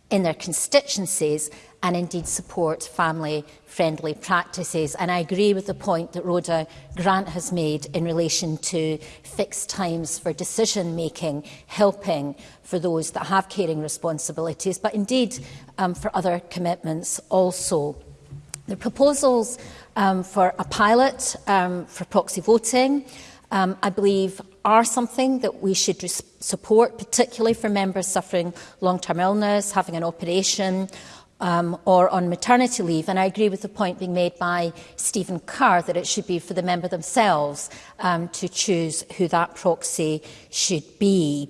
in their constituencies and indeed support family-friendly practices. And I agree with the point that Rhoda Grant has made in relation to fixed times for decision-making, helping for those that have caring responsibilities, but indeed um, for other commitments also. The proposals um, for a pilot um, for proxy voting, um, I believe, are something that we should support, particularly for members suffering long-term illness, having an operation, um, or on maternity leave. And I agree with the point being made by Stephen Carr that it should be for the member themselves um, to choose who that proxy should be.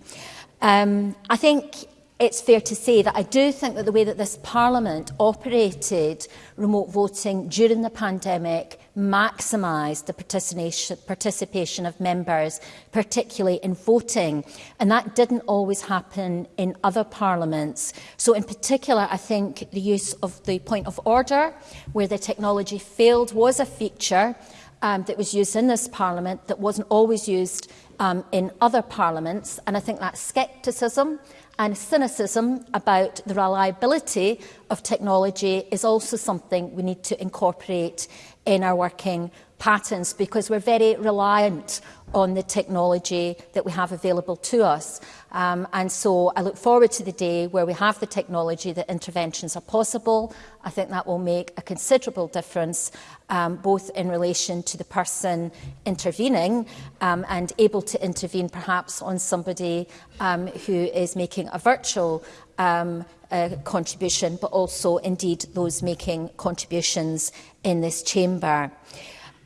Um, I think it's fair to say that I do think that the way that this Parliament operated remote voting during the pandemic maximise the participation of members, particularly in voting. And that didn't always happen in other parliaments. So in particular, I think the use of the point of order, where the technology failed, was a feature um, that was used in this parliament that wasn't always used um, in other parliaments. And I think that scepticism and cynicism about the reliability of technology is also something we need to incorporate in our working patterns because we're very reliant on the technology that we have available to us. Um, and so I look forward to the day where we have the technology that interventions are possible. I think that will make a considerable difference, um, both in relation to the person intervening um, and able to intervene perhaps on somebody um, who is making a virtual um, uh, contribution, but also indeed those making contributions in this chamber.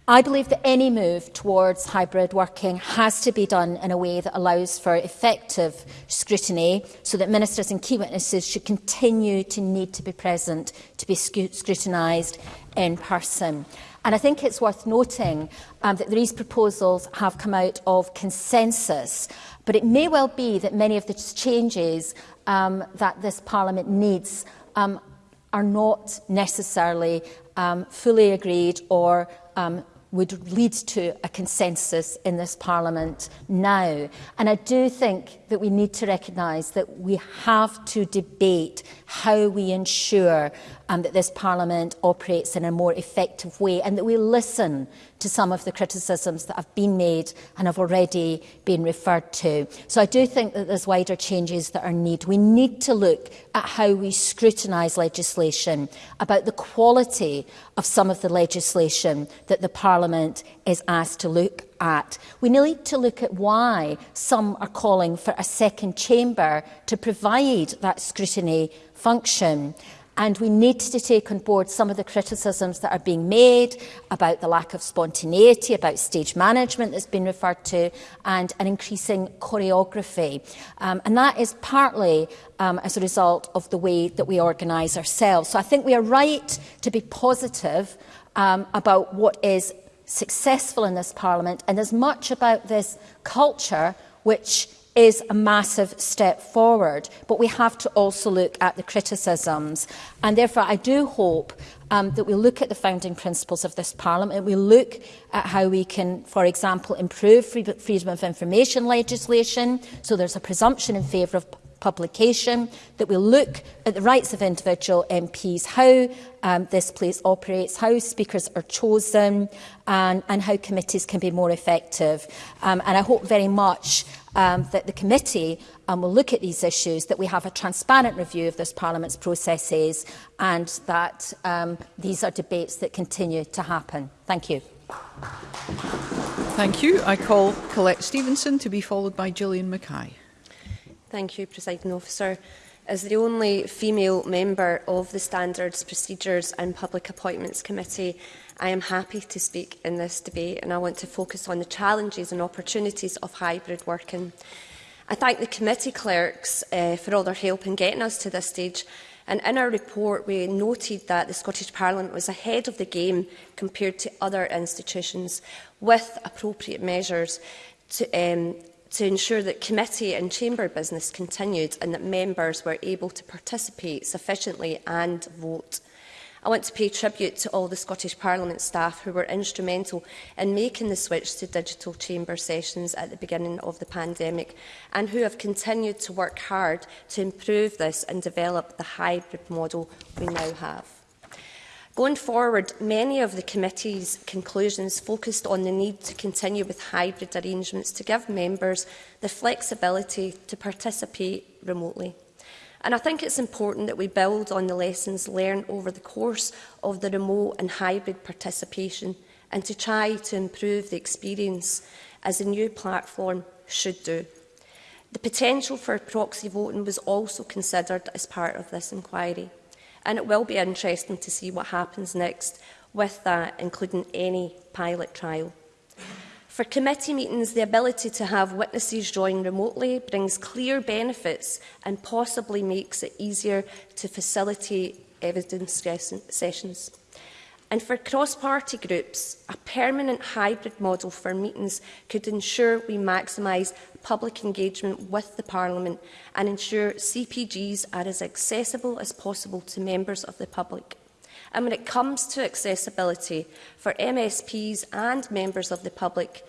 I believe that any move towards hybrid working has to be done in a way that allows for effective scrutiny so that ministers and key witnesses should continue to need to be present to be scrutinised in person. And I think it's worth noting um, that these proposals have come out of consensus, but it may well be that many of the changes um, that this Parliament needs um, are not necessarily um, fully agreed or um, would lead to a consensus in this Parliament now. And I do think that we need to recognise that we have to debate how we ensure um, that this Parliament operates in a more effective way and that we listen to some of the criticisms that have been made and have already been referred to. So I do think that there's wider changes that are needed. We need to look at how we scrutinise legislation, about the quality of some of the legislation that the Parliament is asked to look at. We need to look at why some are calling for a second chamber to provide that scrutiny function. And we need to take on board some of the criticisms that are being made about the lack of spontaneity, about stage management that's been referred to, and an increasing choreography. Um, and that is partly um, as a result of the way that we organise ourselves. So I think we are right to be positive um, about what is successful in this Parliament and as much about this culture which is a massive step forward, but we have to also look at the criticisms. And therefore, I do hope um, that we look at the founding principles of this Parliament, we look at how we can, for example, improve freedom of information legislation, so there's a presumption in favour of publication, that we look at the rights of individual MPs, how um, this place operates, how speakers are chosen, and, and how committees can be more effective. Um, and I hope very much um, that the committee um, will look at these issues, that we have a transparent review of this Parliament's processes, and that um, these are debates that continue to happen. Thank you. Thank you. I call Colette Stevenson to be followed by Gillian Mackay. Thank you, Presiding Officer. As the only female member of the Standards, Procedures and Public Appointments Committee, I am happy to speak in this debate and I want to focus on the challenges and opportunities of hybrid working. I thank the committee clerks uh, for all their help in getting us to this stage and in our report we noted that the Scottish Parliament was ahead of the game compared to other institutions with appropriate measures to, um, to ensure that committee and chamber business continued and that members were able to participate sufficiently and vote. I want to pay tribute to all the Scottish Parliament staff who were instrumental in making the switch to digital chamber sessions at the beginning of the pandemic and who have continued to work hard to improve this and develop the hybrid model we now have. Going forward, many of the committee's conclusions focused on the need to continue with hybrid arrangements to give members the flexibility to participate remotely. And I think it's important that we build on the lessons learned over the course of the remote and hybrid participation and to try to improve the experience as a new platform should do. The potential for proxy voting was also considered as part of this inquiry. And it will be interesting to see what happens next with that, including any pilot trial. For committee meetings, the ability to have witnesses join remotely brings clear benefits and possibly makes it easier to facilitate evidence sessions. And for cross-party groups, a permanent hybrid model for meetings could ensure we maximise public engagement with the Parliament and ensure CPGs are as accessible as possible to members of the public. And when it comes to accessibility for MSPs and members of the public,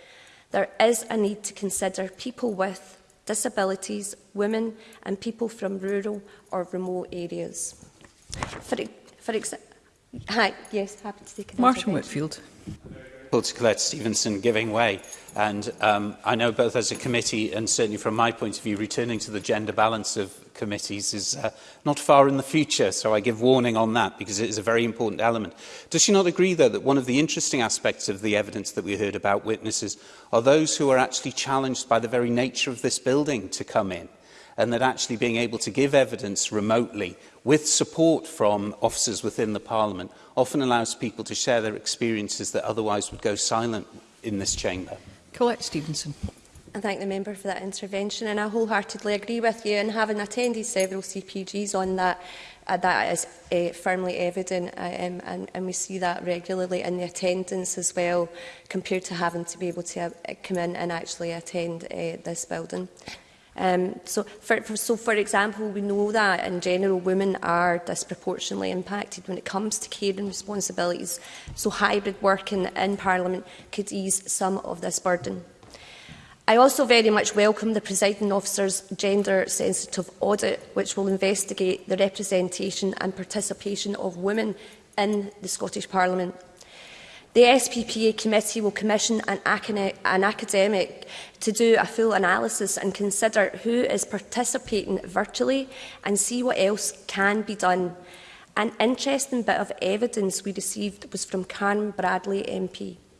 there is a need to consider people with disabilities, women and people from rural or remote areas. For, for Hi, yes, happy to take an Martin Whitfield political Ed Stevenson giving way. And um, I know both as a committee and certainly from my point of view, returning to the gender balance of committees is uh, not far in the future. So I give warning on that because it is a very important element. Does she not agree, though, that one of the interesting aspects of the evidence that we heard about witnesses are those who are actually challenged by the very nature of this building to come in? and that actually being able to give evidence remotely with support from officers within the Parliament often allows people to share their experiences that otherwise would go silent in this chamber. Colette Stevenson. I thank the member for that intervention and I wholeheartedly agree with you and having attended several CPGs on that uh, that is uh, firmly evident uh, um, and, and we see that regularly in the attendance as well compared to having to be able to uh, come in and actually attend uh, this building. Um, so, for, for, so, for example, we know that in general women are disproportionately impacted when it comes to care and responsibilities. So hybrid working in Parliament could ease some of this burden. I also very much welcome the presiding officer's gender-sensitive audit, which will investigate the representation and participation of women in the Scottish Parliament The SPPA committee will commission an, an academic to do a full analysis and consider who is participating virtually and see what else can be done. An interesting bit of evidence we received was from Karen Bradley MP,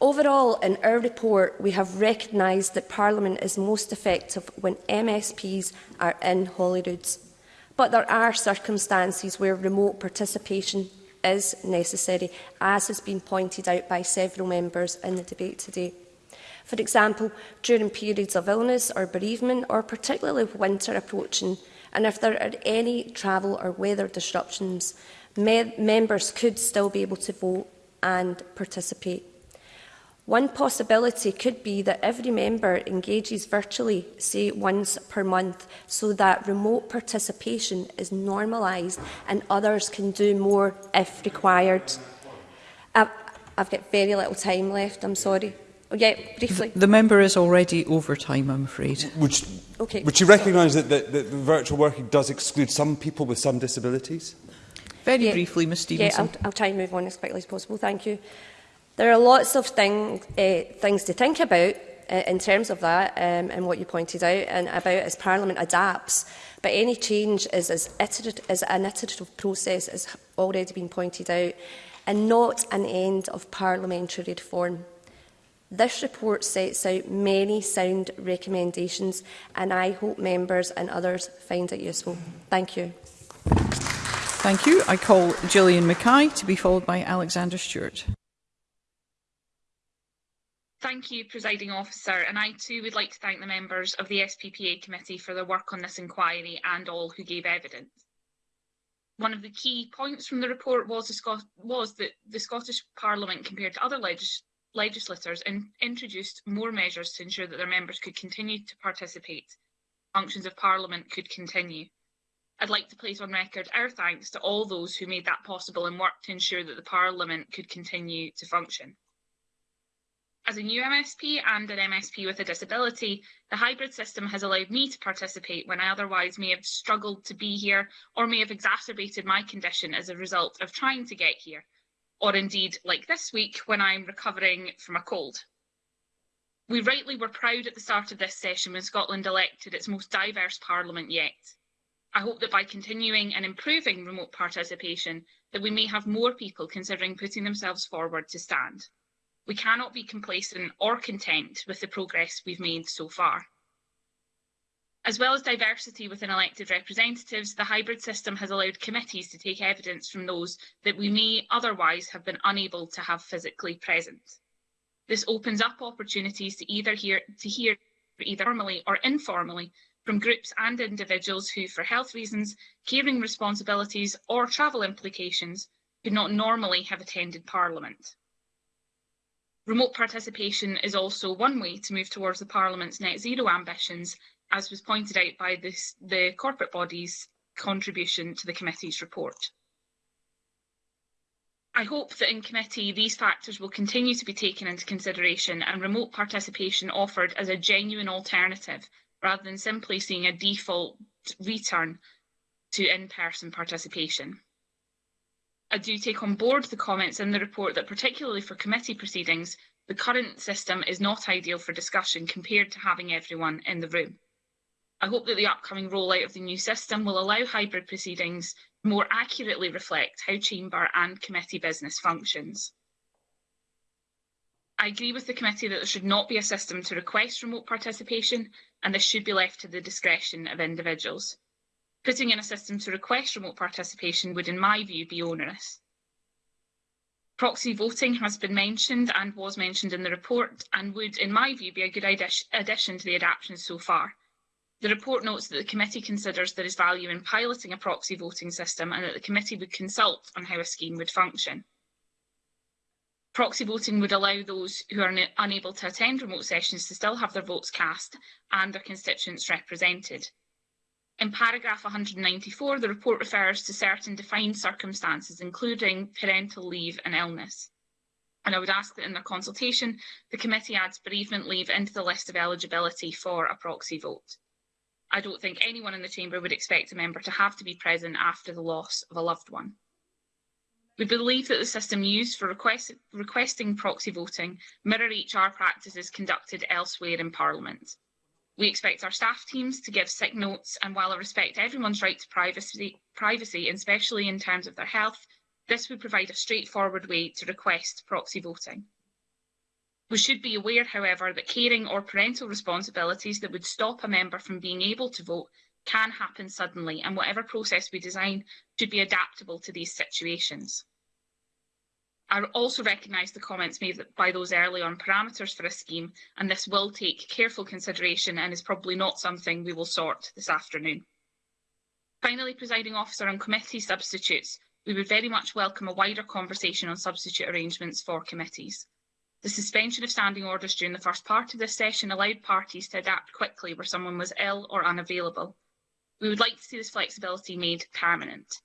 Overall, in our report, we have recognised that Parliament is most effective when MSPs are in Holyrood. But there are circumstances where remote participation is necessary, as has been pointed out by several members in the debate today. For example, during periods of illness or bereavement, or particularly winter approaching, and if there are any travel or weather disruptions, me members could still be able to vote and participate. One possibility could be that every member engages virtually, say once per month, so that remote participation is normalised and others can do more if required. I've, got very little time left, I'm sorry. Oh, yeah, briefly. The, member is already over time, I'm afraid. Would she, okay. would you recognise that, that, that virtual working does exclude some people with some disabilities? Very yeah. briefly, Ms Stevenson. Yeah, I'll, I'll try and move on as quickly as possible. Thank you. There are lots of thing, uh, things to think about uh, in terms of that um, and what you pointed out and about as Parliament adapts. But any change is, is, iterative, is an iterative process, as already been pointed out, and not an end of parliamentary reform. This report sets out many sound recommendations and I hope members and others find it useful. Thank you. Thank you. I call Gillian Mackay to be followed by Alexander Stewart. Thank you, Presiding Officer, and I too would like to thank the members of the SPPA Committee for their work on this inquiry and all who gave evidence. One of the key points from the report was, the Scot was that the Scottish Parliament, compared to other legis legislators, in introduced more measures to ensure that their members could continue to participate, functions of Parliament could continue. I'd like to place on record our thanks to all those who made that possible and worked to ensure that the Parliament could continue to function. As a new MSP and an MSP with a disability, the hybrid system has allowed me to participate when I otherwise may have struggled to be here or may have exacerbated my condition as a result of trying to get here, or indeed, like this week, when I'm recovering from a cold. We rightly were proud at the start of this session when Scotland elected its most diverse parliament yet. I hope that by continuing and improving remote participation, that we may have more people considering putting themselves forward to stand we cannot be complacent or content with the progress we've made so far. As well as diversity within elected representatives, the hybrid system has allowed committees to take evidence from those that we may otherwise have been unable to have physically present. This opens up opportunities to either hear to hear either formally or informally from groups and individuals who, for health reasons, caring responsibilities or travel implications, could not normally have attended Parliament. Remote participation is also one way to move towards the Parliament's net zero ambitions, as was pointed out by this, the corporate body's contribution to the committee's report. I hope that in committee these factors will continue to be taken into consideration and remote participation offered as a genuine alternative rather than simply seeing a default return to in-person participation. I do take on board the comments in the report that particularly for committee proceedings, the current system is not ideal for discussion compared to having everyone in the room. I hope that the upcoming rollout of the new system will allow hybrid proceedings to more accurately reflect how chamber and committee business functions. I agree with the committee that there should not be a system to request remote participation and this should be left to the discretion of individuals. Putting in a system to request remote participation would, in my view, be onerous. Proxy voting has been mentioned and was mentioned in the report and would, in my view, be a good addition to the adaptations so far. The report notes that the committee considers there is value in piloting a proxy voting system and that the committee would consult on how a scheme would function. Proxy voting would allow those who are unable to attend remote sessions to still have their votes cast and their constituents represented. In paragraph 194, the report refers to certain defined circumstances, including parental leave and illness. And I would ask that in their consultation, the committee adds bereavement leave into the list of eligibility for a proxy vote. I don't think anyone in the Chamber would expect a member to have to be present after the loss of a loved one. We believe that the system used for request, requesting proxy voting mirror HR practices conducted elsewhere in Parliament. We expect our staff teams to give sick notes, and while I respect everyone's right to privacy, privacy, and especially in terms of their health, this would provide a straightforward way to request proxy voting. We should be aware, however, that caring or parental responsibilities that would stop a member from being able to vote can happen suddenly, and whatever process we design should be adaptable to these situations. I also recognise the comments made by those early on parameters for a scheme, and this will take careful consideration and is probably not something we will sort this afternoon. Finally, presiding officer on committee substitutes, we would very much welcome a wider conversation on substitute arrangements for committees. The suspension of standing orders during the first part of this session allowed parties to adapt quickly where someone was ill or unavailable. We would like to see this flexibility made permanent.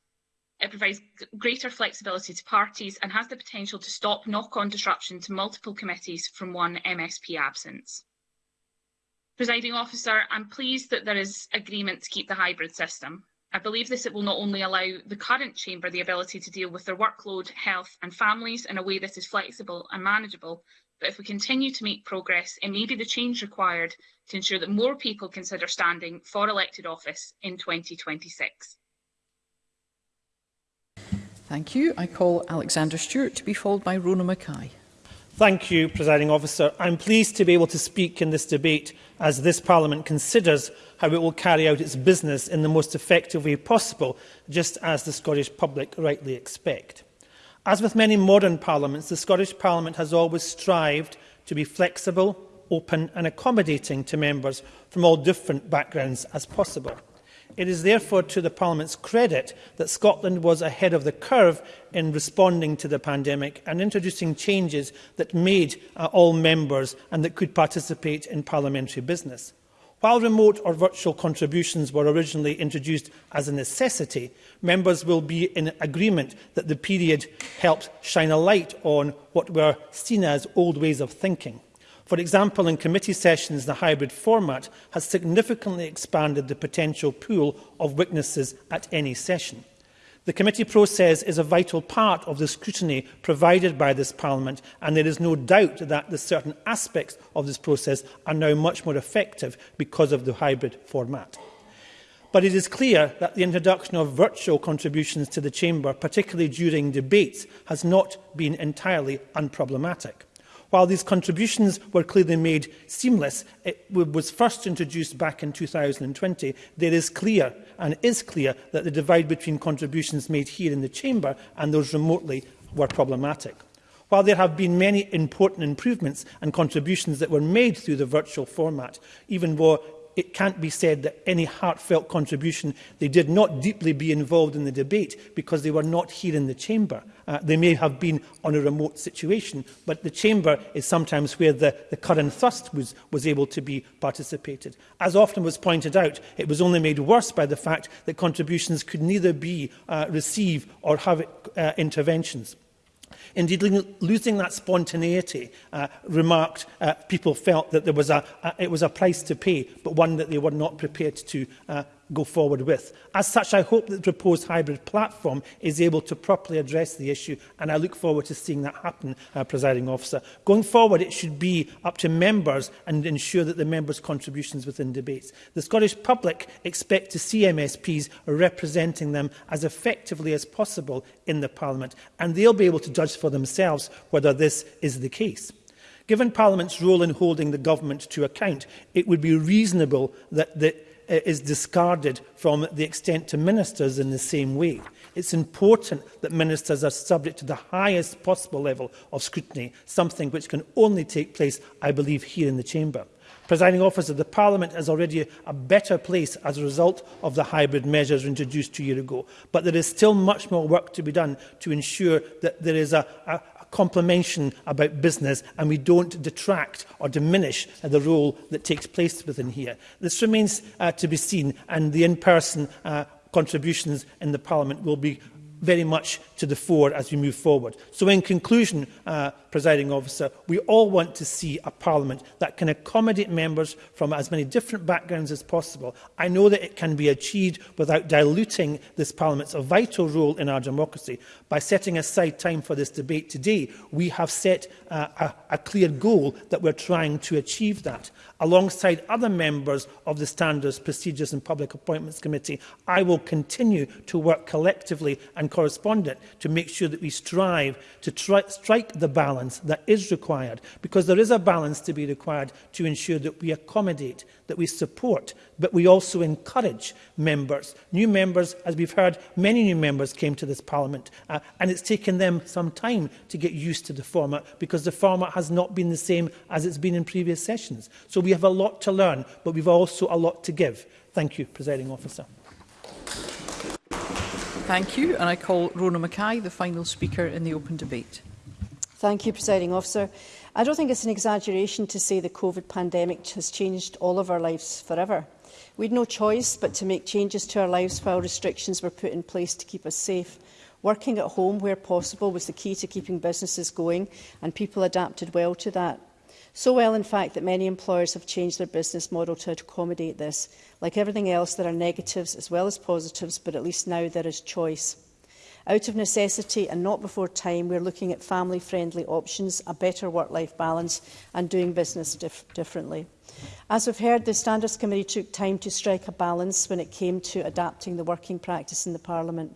It provides greater flexibility to parties and has the potential to stop knock-on disruption to multiple committees from one MSP absence. Presiding officer, I'm pleased that there is agreement to keep the hybrid system. I believe this it will not only allow the current chamber the ability to deal with their workload, health and families in a way that is flexible and manageable, but if we continue to make progress, it may be the change required to ensure that more people consider standing for elected office in 2026. Thank you. I call Alexander Stewart to be followed by Rona Mackay. Thank you, Presiding Officer. I'm pleased to be able to speak in this debate as this Parliament considers how it will carry out its business in the most effective way possible, just as the Scottish public rightly expect. As with many modern parliaments, the Scottish Parliament has always strived to be flexible, open and accommodating to members from all different backgrounds as possible. It is therefore to the Parliament's credit that Scotland was ahead of the curve in responding to the pandemic and introducing changes that made uh, all members and that could participate in parliamentary business. While remote or virtual contributions were originally introduced as a necessity, members will be in agreement that the period helped shine a light on what were seen as old ways of thinking. For example, in committee sessions, the hybrid format has significantly expanded the potential pool of witnesses at any session. The committee process is a vital part of the scrutiny provided by this Parliament and there is no doubt that the certain aspects of this process are now much more effective because of the hybrid format. But it is clear that the introduction of virtual contributions to the Chamber, particularly during debates, has not been entirely unproblematic. While these contributions were clearly made seamless, it was first introduced back in 2020, there is clear and is clear that the divide between contributions made here in the Chamber and those remotely were problematic. While there have been many important improvements and contributions that were made through the virtual format, even more, it can't be said that any heartfelt contribution, they did not deeply be involved in the debate because they were not here in the chamber. Uh, they may have been on a remote situation, but the chamber is sometimes where the, the current thrust was, was able to be participated. As often was pointed out, it was only made worse by the fact that contributions could neither be uh, received or have uh, interventions. Indeed, losing that spontaneity uh, remarked uh, people felt that there was a, uh, it was a price to pay, but one that they were not prepared to uh, go forward with. As such, I hope that the proposed hybrid platform is able to properly address the issue, and I look forward to seeing that happen, uh, presiding officer. Going forward, it should be up to members and ensure that the members' contributions within debates. The Scottish public expect to see MSPs representing them as effectively as possible in the Parliament, and they'll be able to judge for themselves whether this is the case. Given Parliament's role in holding the government to account, it would be reasonable that the is discarded from the extent to ministers in the same way. It's important that ministers are subject to the highest possible level of scrutiny, something which can only take place, I believe, here in the Chamber. Presiding officer, the Parliament is already a better place as a result of the hybrid measures introduced two years ago. But there is still much more work to be done to ensure that there is a, a, complementation about business and we don't detract or diminish uh, the role that takes place within here. This remains uh, to be seen and the in-person uh, contributions in the Parliament will be very much to the fore as we move forward. So in conclusion, uh, presiding officer, we all want to see a parliament that can accommodate members from as many different backgrounds as possible. I know that it can be achieved without diluting this parliament's a vital role in our democracy. By setting aside time for this debate today, we have set uh, a, a clear goal that we're trying to achieve that. Alongside other members of the Standards, Procedures and Public Appointments Committee, I will continue to work collectively and correspondent to make sure that we strive to try, strike the balance balance that is required because there is a balance to be required to ensure that we accommodate, that we support, but we also encourage members. New members, as we've heard, many new members came to this Parliament uh, and it's taken them some time to get used to the format because the format has not been the same as it's been in previous sessions. So we have a lot to learn, but we've also a lot to give. Thank you, Presiding Officer. Thank you, and I call Rona Mackay the final speaker in the open debate. Thank you, Presiding Officer. I don't think it's an exaggeration to say the COVID pandemic has changed all of our lives forever. We had no choice but to make changes to our lives while restrictions were put in place to keep us safe. Working at home where possible was the key to keeping businesses going and people adapted well to that. So well, in fact, that many employers have changed their business model to accommodate this. Like everything else, there are negatives as well as positives, but at least now there is choice. Out of necessity and not before time, we're looking at family-friendly options, a better work-life balance and doing business dif differently. As we've heard, the Standards Committee took time to strike a balance when it came to adapting the working practice in the Parliament.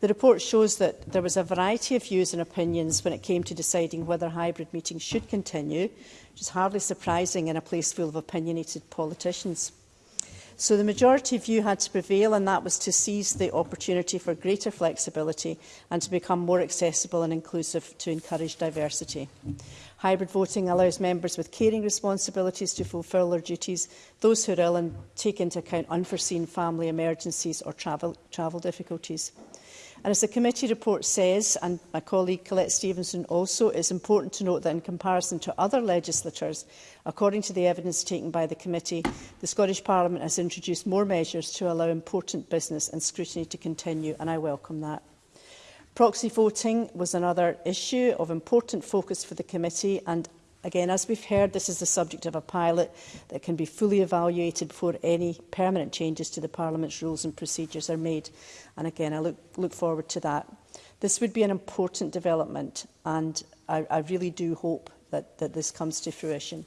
The report shows that there was a variety of views and opinions when it came to deciding whether hybrid meetings should continue, which is hardly surprising in a place full of opinionated politicians. So the majority view had to prevail and that was to seize the opportunity for greater flexibility and to become more accessible and inclusive to encourage diversity. Hybrid voting allows members with caring responsibilities to fulfil their duties, those who are ill and take into account unforeseen family emergencies or travel, travel difficulties. And as the committee report says, and my colleague Colette Stevenson also, it's important to note that in comparison to other legislatures, according to the evidence taken by the committee, the Scottish Parliament has introduced more measures to allow important business and scrutiny to continue, and I welcome that. Proxy voting was another issue of important focus for the committee and Again, as we've heard, this is the subject of a pilot that can be fully evaluated before any permanent changes to the Parliament's rules and procedures are made. And again, I look, look forward to that. This would be an important development, and I, I really do hope that, that this comes to fruition.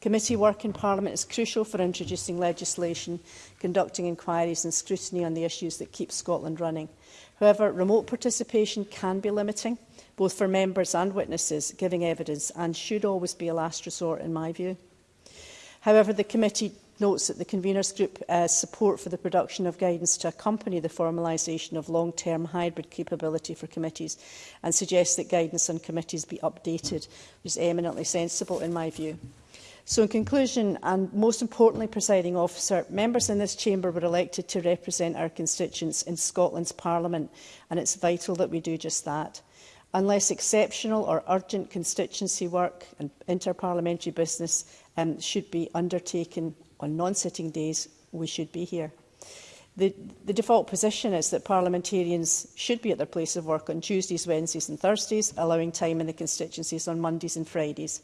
Committee work in Parliament is crucial for introducing legislation, conducting inquiries and scrutiny on the issues that keep Scotland running. However, remote participation can be limiting both for members and witnesses giving evidence and should always be a last resort in my view. However, the committee notes that the conveners group uh, support for the production of guidance to accompany the formalisation of long-term hybrid capability for committees and suggests that guidance on committees be updated, which is eminently sensible in my view. So in conclusion, and most importantly, presiding officer, members in this chamber were elected to represent our constituents in Scotland's Parliament, and it's vital that we do just that unless exceptional or urgent constituency work and interparliamentary business um, should be undertaken on non-sitting days, we should be here. The, the default position is that parliamentarians should be at their place of work on Tuesdays, Wednesdays and Thursdays, allowing time in the constituencies on Mondays and Fridays.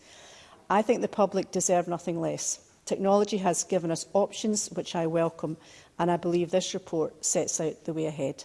I think the public deserve nothing less. Technology has given us options which I welcome and I believe this report sets out the way ahead.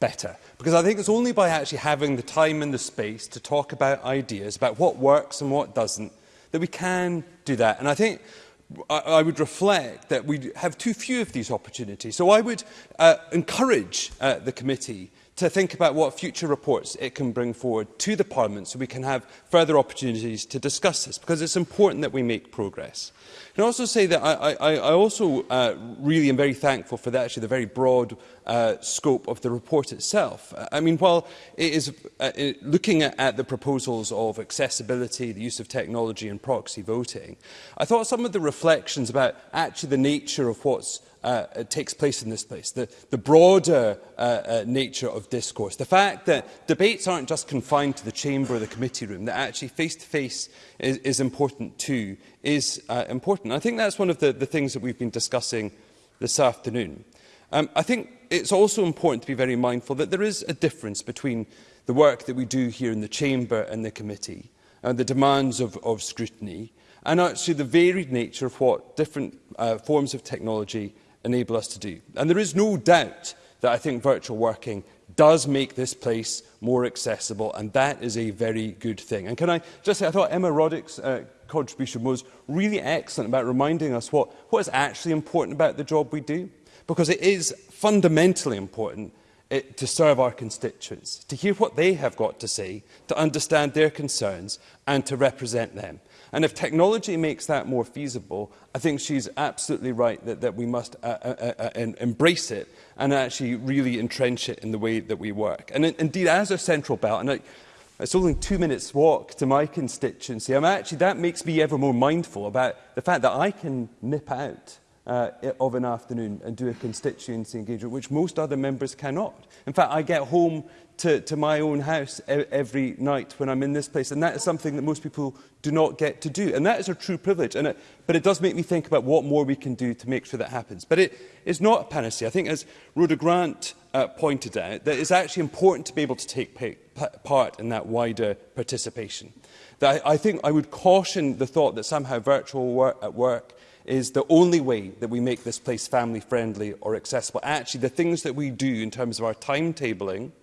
better. Because I think it's only by actually having the time and the space to talk about ideas, about what works and what doesn't, that we can do that. And I think I, I would reflect that we have too few of these opportunities. So I would uh, encourage uh, the committee to think about what future reports it can bring forward to the Parliament so we can have further opportunities to discuss this, because it's important that we make progress. Can also say that I, I, I also uh, really am very thankful for the, actually the very broad uh, scope of the report itself. I mean, while it is uh, it, looking at, at the proposals of accessibility, the use of technology and proxy voting, I thought some of the reflections about actually the nature of what's Uh, uh, takes place in this place, the, the broader uh, uh, nature of discourse, the fact that debates aren't just confined to the chamber or the committee room, that actually face-to-face -face is, is important too, is uh, important. I think that's one of the, the things that we've been discussing this afternoon. Um, I think it's also important to be very mindful that there is a difference between the work that we do here in the chamber and the committee, and uh, the demands of, of scrutiny, and actually the varied nature of what different uh, forms of technology enable us to do. And there is no doubt that I think virtual working does make this place more accessible, and that is a very good thing. And can I just say, I thought Emma Roddick's uh, contribution was really excellent about reminding us what, what is actually important about the job we do, because it is fundamentally important it, eh, to serve our constituents, to hear what they have got to say, to understand their concerns, and to represent them. And if technology makes that more feasible, I think she's absolutely right that, that we must uh, uh, uh, uh embrace it and actually really entrench it in the way that we work. And in, indeed, as a central belt, and I, it's only two minutes walk to my constituency, I'm actually, that makes me ever more mindful about the fact that I can nip out uh, of an afternoon and do a constituency engagement, which most other members cannot. In fact, I get home to, to my own house e every night when I'm in this place. And that is something that most people do not get to do. And that is a true privilege. And it, but it does make me think about what more we can do to make sure that happens. But it is not a panacea. I think, as Rhoda Grant uh, pointed out, that it's actually important to be able to take pay, part in that wider participation. That I, I think I would caution the thought that somehow virtual work at work is the only way that we make this place family friendly or accessible. Actually, the things that we do in terms of our timetabling –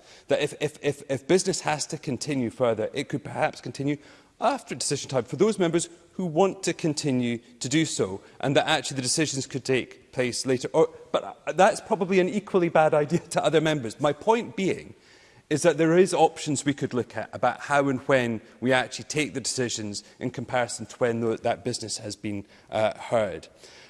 That if, if, if, if business has to continue further, it could perhaps continue after decision time for those members who want to continue to do so and that actually the decisions could take place later. Or, but uh, that's probably an equally bad idea to other members. My point being is that there is options we could look at about how and when we actually take the decisions in comparison to when that business has been uh, heard.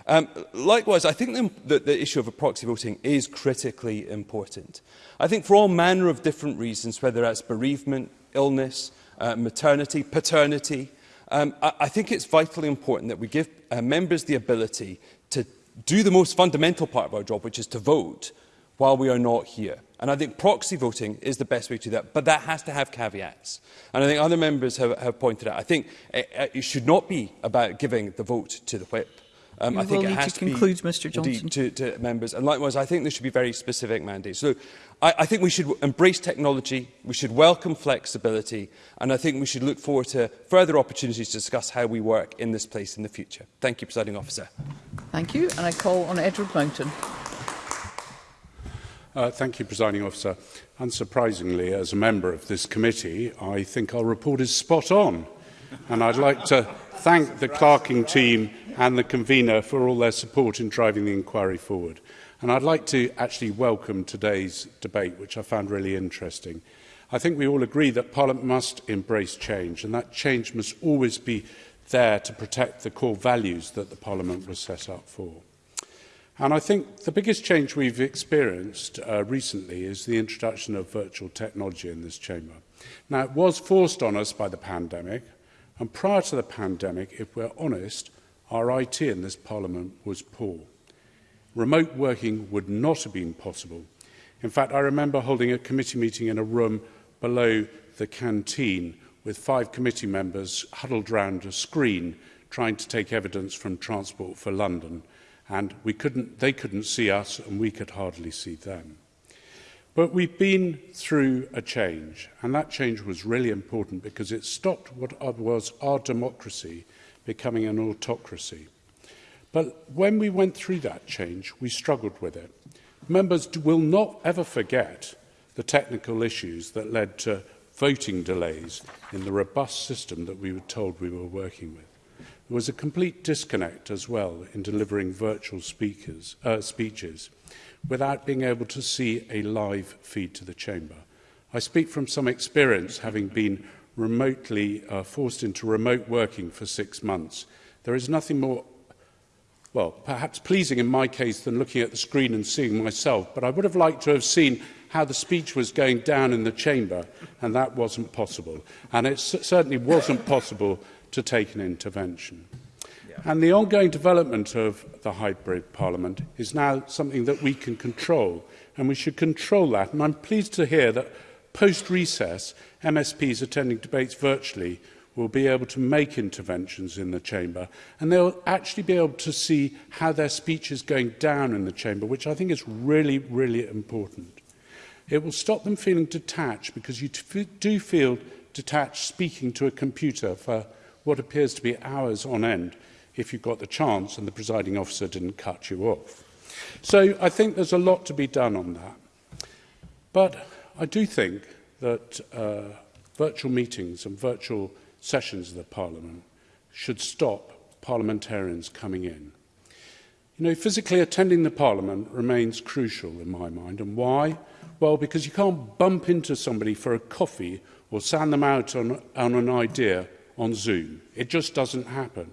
Um, likewise, I think the, the, the issue of a proxy voting is critically important. I think for all manner of different reasons, whether that's bereavement, illness, uh, maternity, paternity. Um, I, I think it's vitally important that we give uh, members the ability to do the most fundamental part of our job, which is to vote while we are not here. And I think proxy voting is the best way to do that, but that has to have caveats. And I think other members have, have pointed out, I think it, uh, uh, it should not be about giving the vote to the whip. Um, you I think it has to, to conclude, be Mr. Johnson. To, to members. And likewise, I think there should be very specific mandates. So I, I think we should embrace technology, we should welcome flexibility, and I think we should look forward to further opportunities to discuss how we work in this place in the future. Thank you, Presiding Officer. Thank you, and I call on Edward Mountain. Uh, thank you, Presiding Officer. Unsurprisingly, as a member of this committee, I think our report is spot on. And I'd like to thank the clerking team and the convener for all their support in driving the inquiry forward. And I'd like to actually welcome today's debate, which I found really interesting. I think we all agree that Parliament must embrace change, and that change must always be there to protect the core values that the Parliament was set up for. And I think the biggest change we've experienced uh, recently is the introduction of virtual technology in this chamber. Now, it was forced on us by the pandemic, and prior to the pandemic, if we're honest, our IT in this Parliament was poor. Remote working would not have been possible. In fact, I remember holding a committee meeting in a room below the canteen with five committee members huddled round a screen trying to take evidence from Transport for London and we couldn't, they couldn't see us and we could hardly see them. But we've been through a change and that change was really important because it stopped what was our democracy – becoming an autocracy. But when we went through that change, we struggled with it. Members will not ever forget the technical issues that led to voting delays in the robust system that we were told we were working with. There was a complete disconnect as well in delivering virtual speakers, uh, speeches without being able to see a live feed to the chamber. I speak from some experience having been remotely uh, forced into remote working for six months. There is nothing more, well, perhaps pleasing in my case than looking at the screen and seeing myself, but I would have liked to have seen how the speech was going down in the chamber, and that wasn't possible. And it certainly wasn't possible to take an intervention. Yeah. And the ongoing development of the hybrid parliament is now something that we can control, and we should control that. And I'm pleased to hear that post-recess, MSPs attending debates virtually will be able to make interventions in the chamber and they'll actually be able to see how their speech is going down in the chamber, which I think is really, really important. It will stop them feeling detached because you do feel detached speaking to a computer for what appears to be hours on end if you've got the chance and the presiding officer didn't cut you off. So I think there's a lot to be done on that. But I do think that uh, virtual meetings and virtual sessions of the Parliament should stop parliamentarians coming in. You know, physically attending the Parliament remains crucial in my mind. And why? Well, because you can't bump into somebody for a coffee or sand them out on, on an idea on Zoom. It just doesn't happen.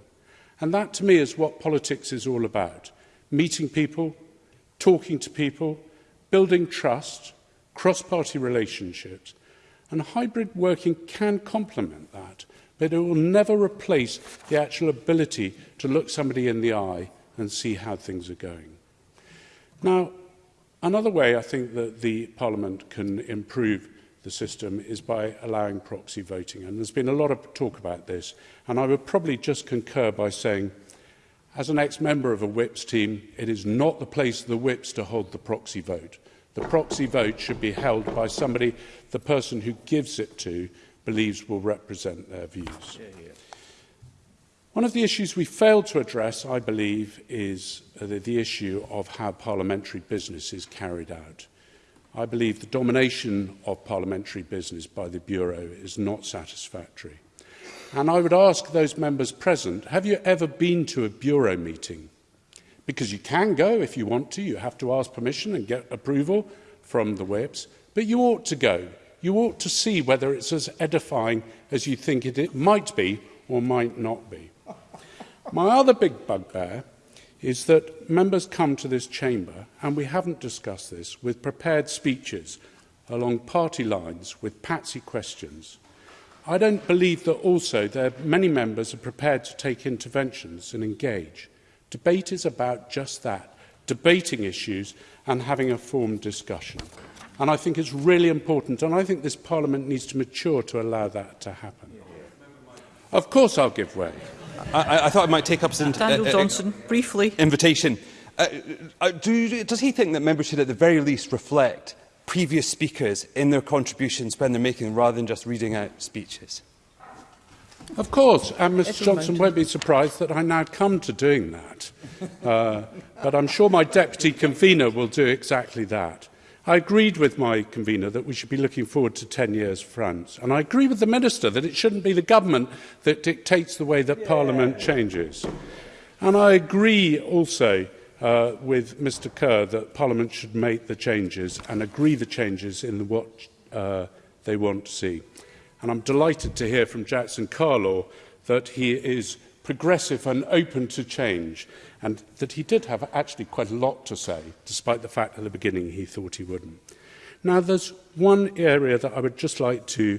And that, to me, is what politics is all about. Meeting people, talking to people, building trust – cross-party relationships. And hybrid working can complement that, but it will never replace the actual ability to look somebody in the eye and see how things are going. Now, another way I think that the Parliament can improve the system is by allowing proxy voting. And there's been a lot of talk about this. And I would probably just concur by saying, as an ex-member of a whips team, it is not the place of the whips to hold the proxy vote. The proxy vote should be held by somebody the person who gives it to believes will represent their views. Yeah, yeah. One of the issues we failed to address, I believe, is uh, the, the issue of how parliamentary business is carried out. I believe the domination of parliamentary business by the Bureau is not satisfactory. And I would ask those members present, have you ever been to a Bureau meeting Because you can go if you want to. You have to ask permission and get approval from the whips. But you ought to go. You ought to see whether it's as edifying as you think it, it might be or might not be. My other big bugbear is that members come to this chamber, and we haven't discussed this, with prepared speeches along party lines with patsy questions. I don't believe that also there many members are prepared to take interventions and engage. Debate is about just that, debating issues and having a formed discussion. And I think it's really important, and I think this Parliament needs to mature to allow that to happen. Of course I'll give way. I, I thought I might take up some... Uh, Daniel uh, uh, briefly. Invitation. Uh, uh, do, does he think that members should at the very least reflect previous speakers in their contributions when they're making rather than just reading out speeches? Of course, and Mr Johnson won't be surprised that I now come to doing that. Uh, but I'm sure my deputy convener will do exactly that. I agreed with my convener that we should be looking forward to 10 years France. And I agree with the minister that it shouldn't be the government that dictates the way that yeah. parliament changes. And I agree also uh, with Mr Kerr that parliament should make the changes and agree the changes in the what uh, they want to see. And I'm delighted to hear from Jackson Carlaw that he is progressive and open to change and that he did have actually quite a lot to say, despite the fact at the beginning he thought he wouldn't. Now, there's one area that I would just like to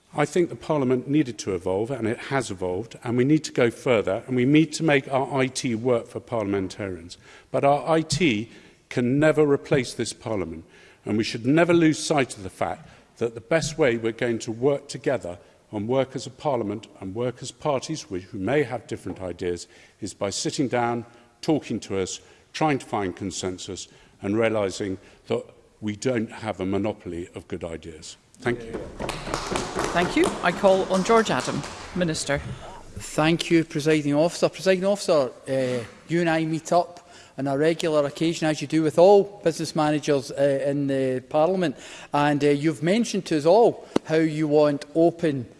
I think the Parliament needed to evolve, and it has evolved, and we need to go further, and we need to make our IT work for parliamentarians. But our IT can never replace this Parliament, and we should never lose sight of the fact that the best way we're going to work together on work as a parliament and work as parties who may have different ideas is by sitting down, talking to us, trying to find consensus and realising that we don't have a monopoly of good ideas. Thank you. Thank you. I call on George Adam, Minister. Thank you, Presiding Officer. Presiding Officer, uh, you and I meet up on a regular occasion, as you do with all business managers uh, in the Parliament. And uh, you've mentioned to us all how you want open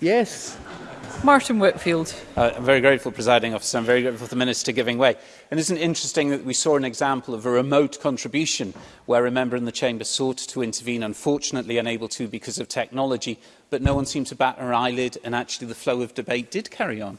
Yes. Martin Whitfield. Uh, I'm very grateful, presiding officer. I'm very grateful for the minister giving way. And isn't it interesting that we saw an example of a remote contribution where a member in the chamber sought to intervene, unfortunately unable to because of technology, but no one seemed to bat an eyelid, and actually the flow of debate did carry on.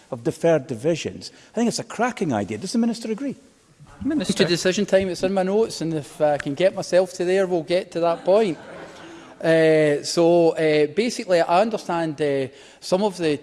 of deferred divisions, I think it's a cracking idea. Does the Minister agree? Minister. Future decision time, it's in my notes, and if I can get myself to there, we'll get to that point. Uh, so uh, basically, I understand uh, some of the,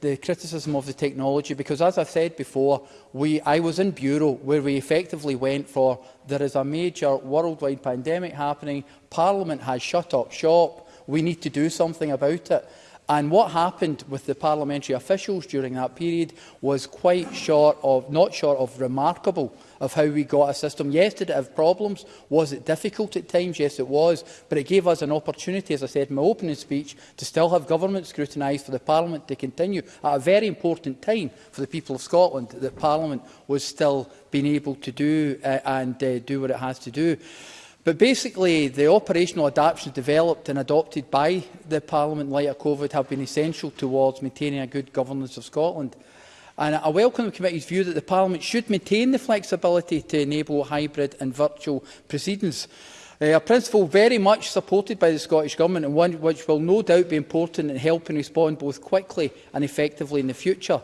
the criticism of the technology because, as I said before, we, I was in Bureau where we effectively went for there is a major worldwide pandemic happening, Parliament has shut up shop, we need to do something about it. And what happened with the parliamentary officials during that period was quite short of, not short of remarkable of how we got a system. Yes, did it have problems? Was it difficult at times? Yes, it was. But it gave us an opportunity, as I said in my opening speech, to still have government scrutinised for the Parliament to continue at a very important time for the people of Scotland that Parliament was still being able to do uh, and uh, do what it has to do. But basically, the operational adaptations developed and adopted by the Parliament in light of COVID have been essential towards maintaining a good governance of Scotland. And I welcome the committee's view that the Parliament should maintain the flexibility to enable hybrid and virtual proceedings. Uh, a principle very much supported by the Scottish Government and one which will no doubt be important in helping respond both quickly and effectively in the future.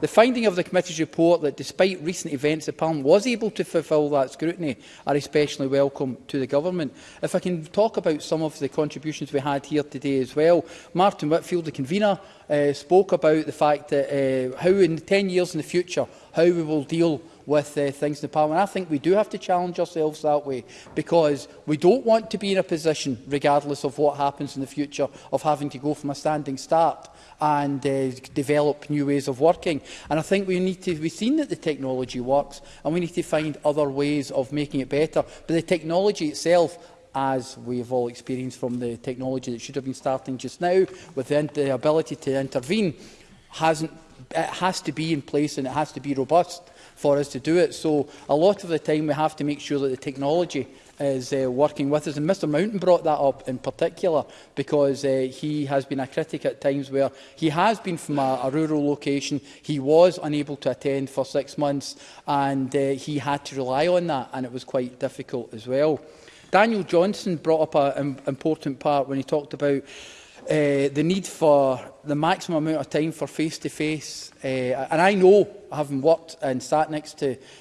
The finding of the committee's report that despite recent events, the Parliament was able to fulfil that scrutiny are especially welcome to the Government. If I can talk about some of the contributions we had here today as well, Martin Whitfield, the convener, uh, spoke about the fact that uh, how in 10 years in the future, how we will deal with with uh, things in the Parliament. I think we do have to challenge ourselves that way because we don't want to be in a position, regardless of what happens in the future, of having to go from a standing start and uh, develop new ways of working. And I think we need to, we've seen that the technology works and we need to find other ways of making it better. But the technology itself as we've all experienced from the technology that should have been starting just now, with the, the ability to intervene, hasn't, it has to be in place and it has to be robust for us to do it. So a lot of the time we have to make sure that the technology is uh, working with us. And Mr Mountain brought that up in particular because uh, he has been a critic at times where he has been from a, a rural location, he was unable to attend for six months and uh, he had to rely on that and it was quite difficult as well. Daniel Johnson brought up an important part when he talked about uh, the need for the maximum amount of time for face-to-face. -face, uh, and I know, having worked and sat next to uh,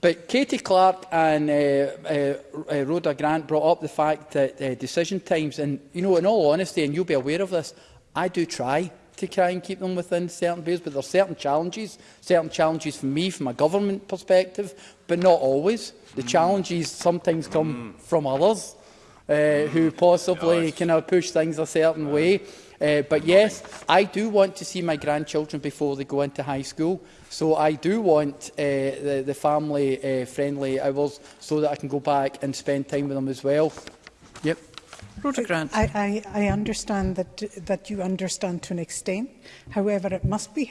But Katie Clark and uh, uh, uh, Rhoda Grant brought up the fact that uh, decision times, and you know, in all honesty, and you'll be aware of this, I do try to try and keep them within certain bounds, but there are certain challenges, certain challenges for me from a government perspective, but not always. The mm. challenges sometimes come mm. from others uh, who mm. possibly can kind of push things a certain yeah. way. Uh, but yes, I do want to see my grandchildren before they go into high school. So I do want uh, the, the family-friendly uh, hours so that I can go back and spend time with them as well. Yep. Rhoda Grant. I, I, I understand that, that you understand to an extent. However, it must be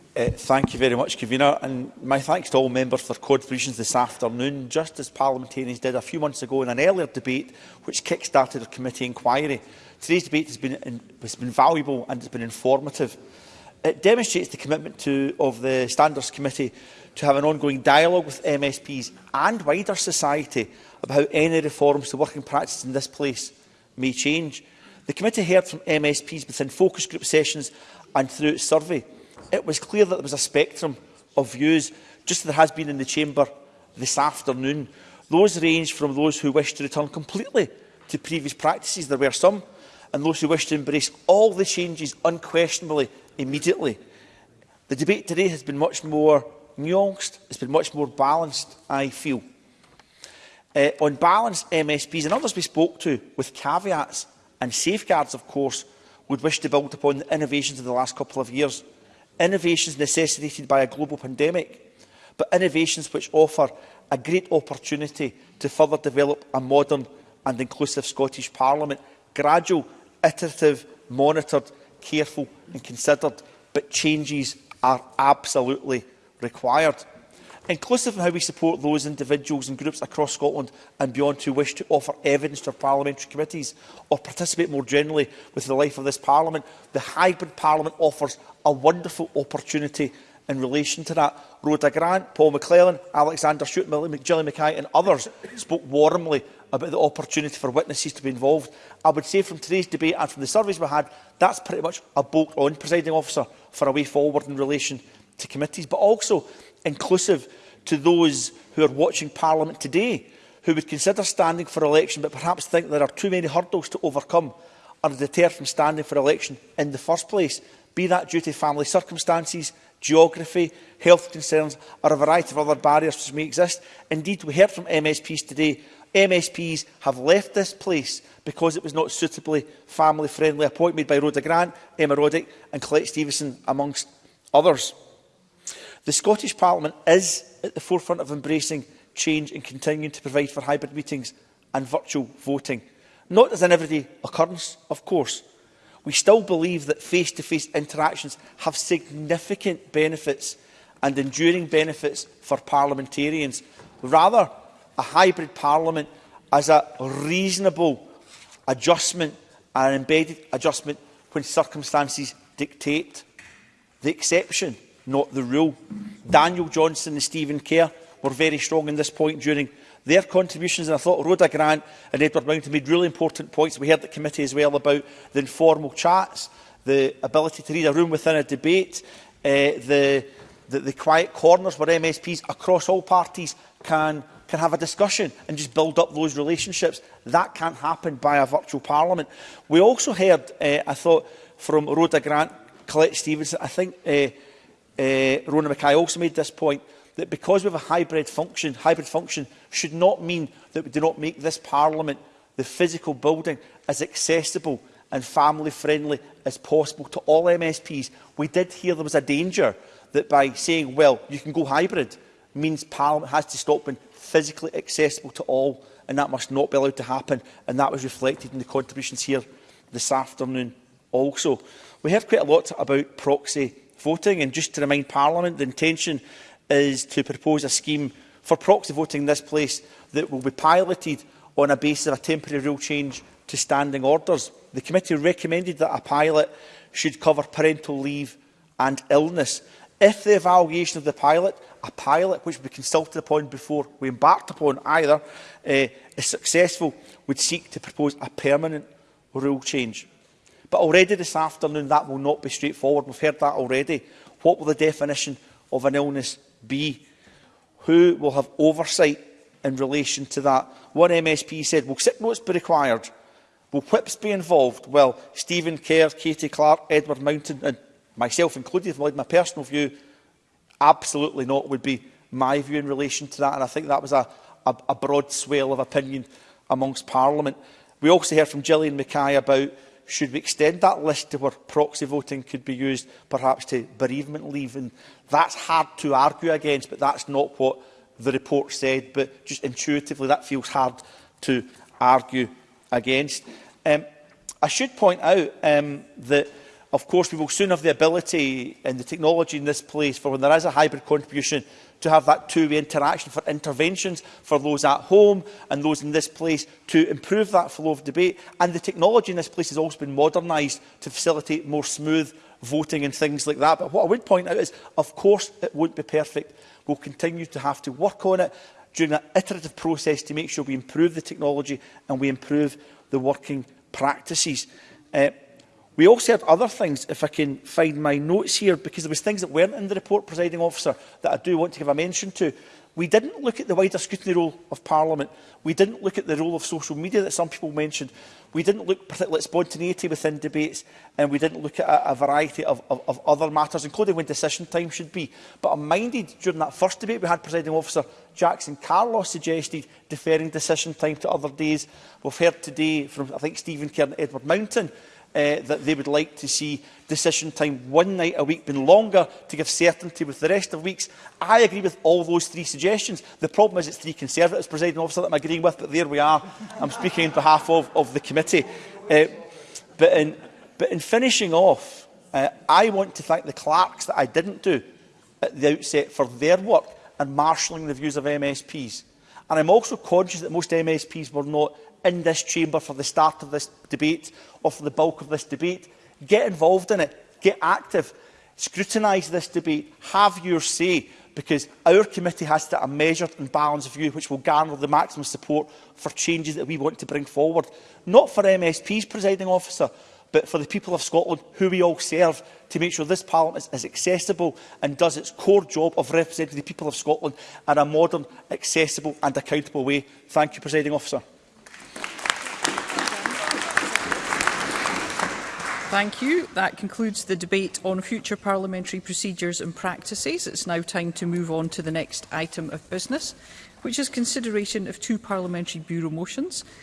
Uh, thank you very much, Convener, and my thanks to all members for contributions this afternoon, just as parliamentarians did a few months ago in an earlier debate which kick-started a committee inquiry. Today's debate has been, in, has been valuable and has been informative. It demonstrates the commitment to, of the Standards Committee to have an ongoing dialogue with MSPs and wider society about how any reforms to working practices in this place may change. The committee heard from MSPs within focus group sessions and through its survey it was clear that there was a spectrum of views, just as there has been in the chamber this afternoon. Those range from those who wish to return completely to previous practices, there were some, and those who wish to embrace all the changes unquestionably immediately. The debate today has been much more nuanced, it's been much more balanced, I feel. Uh, on balance, MSPs and others we spoke to, with caveats and safeguards, of course, would wish to build upon the innovations of the last couple of years – innovations necessitated by a global pandemic, but innovations which offer a great opportunity to further develop a modern and inclusive Scottish Parliament, gradual, iterative, monitored, careful and considered, but changes are absolutely required inclusive in how we support those individuals and groups across Scotland and beyond who wish to offer evidence to our parliamentary committees or participate more generally with the life of this parliament. The hybrid parliament offers a wonderful opportunity in relation to that. Rhoda Grant, Paul McClellan, Alexander Shute, Gillian Mackay and others spoke warmly about the opportunity for witnesses to be involved. I would say from today's debate and from the surveys we had, that's pretty much a bolt on, presiding officer, for a way forward in relation to committees, but also inclusive to those who are watching Parliament today who would consider standing for election but perhaps think there are too many hurdles to overcome are deterred from standing for election in the first place, be that due to family circumstances, geography, health concerns or a variety of other barriers which may exist. Indeed, we heard from MSPs today MSPs have left this place because it was not suitably family-friendly made by Rhoda Grant, Emma Roddick and Colette Stevenson, amongst others. The Scottish Parliament is at the forefront of embracing change and continuing to provide for hybrid meetings and virtual voting. Not as an everyday occurrence, of course. We still believe that face-to-face -face interactions have significant benefits and enduring benefits for parliamentarians. Rather, a hybrid parliament as a reasonable adjustment and an embedded adjustment when circumstances dictate the exception not the rule. Daniel Johnson and Stephen Kerr were very strong in this point during their contributions. And I thought Rhoda Grant and Edward Mountain made really important points. We heard the committee as well about the informal chats, the ability to read a room within a debate, uh, the, the, the quiet corners where MSPs across all parties can can have a discussion and just build up those relationships. That can't happen by a virtual parliament. We also heard, uh, I thought, from Rhoda Grant, Colette Stevenson, I think uh, uh, eh, Rona Mackay also made this point that because we have a hybrid function, hybrid function should not mean that we do not make this Parliament, the physical building, as accessible and family-friendly as possible to all MSPs. We did hear there was a danger that by saying, well, you can go hybrid, means Parliament has to stop being physically accessible to all, and that must not be allowed to happen, and that was reflected in the contributions here this afternoon also. We heard quite a lot about proxy voting. And just to remind Parliament, the intention is to propose a scheme for proxy voting in this place that will be piloted on a basis of a temporary rule change to standing orders. The committee recommended that a pilot should cover parental leave and illness. If the evaluation of the pilot, a pilot which would be consulted upon before we embarked upon either, uh, is successful, would seek to propose a permanent rule change. But already this afternoon, that will not be straightforward. We've heard that already. What will the definition of an illness be? Who will have oversight in relation to that? One MSP said, will sick notes be required? Will whips be involved? Well, Stephen Kerr, Katie Clark, Edward Mountain and myself included, from my personal view, absolutely not would be my view in relation to that. And I think that was a, a, a broad swale of opinion amongst Parliament. We also heard from Gillian Mackay about should we extend that list to where proxy voting could be used perhaps to bereavement leave? And that's hard to argue against, but that's not what the report said. But just intuitively, that feels hard to argue against. Um, I should point out um, that of course, we will soon have the ability and the technology in this place for when there is a hybrid contribution to have that two-way interaction for interventions for those at home and those in this place to improve that flow of debate. And the technology in this place has also been modernised to facilitate more smooth voting and things like that. But what I would point out is, of course, it won't be perfect. We'll continue to have to work on it during that iterative process to make sure we improve the technology and we improve the working practices. Uh, We also had other things, if I can find my notes here, because there was things that weren't in the report, presiding officer, that I do want to give a mention to. We didn't look at the wider scrutiny role of Parliament. We didn't look at the role of social media that some people mentioned. We didn't look particularly at spontaneity within debates, and we didn't look at a, a variety of, of, of other matters, including when decision time should be. But I'm minded, during that first debate we had, Presiding Officer Jackson Carlos suggested deferring decision time to other days. We've heard today from, I think, Stephen Kerr and Edward Mountain, uh, that they would like to see decision time one night a week been longer to give certainty with the rest of weeks. I agree with all those three suggestions. The problem is it's three Conservatives, presiding officer, that I'm agreeing with, but there we are. I'm speaking on behalf of, of the committee. Uh, but, in, but in finishing off, uh, I want to thank the clerks that I didn't do at the outset for their work and marshalling the views of MSPs. And I'm also conscious that most MSPs were not in this chamber for the start of this debate or for the bulk of this debate. Get involved in it. Get active. Scrutinise this debate. Have your say because our committee has to a measured and balanced view which will garner the maximum support for changes that we want to bring forward. Not for MSPs, presiding officer, but for the people of Scotland who we all serve to make sure this Parliament is, is accessible and does its core job of representing the people of Scotland in a modern, accessible and accountable way. Thank you, presiding officer. Thank you. That concludes the debate on future parliamentary procedures and practices. It's now time to move on to the next item of business, which is consideration of two parliamentary bureau motions.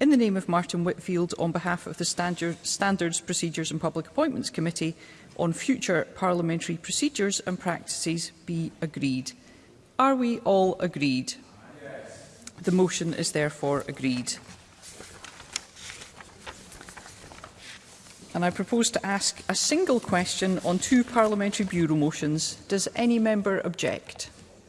in the name of Martin Whitfield on behalf of the Standards, Procedures and Public Appointments Committee on future parliamentary procedures and practices be agreed. Are we all agreed? Yes. The motion is therefore agreed. and I propose to ask a single question on two parliamentary bureau motions. Does any member object?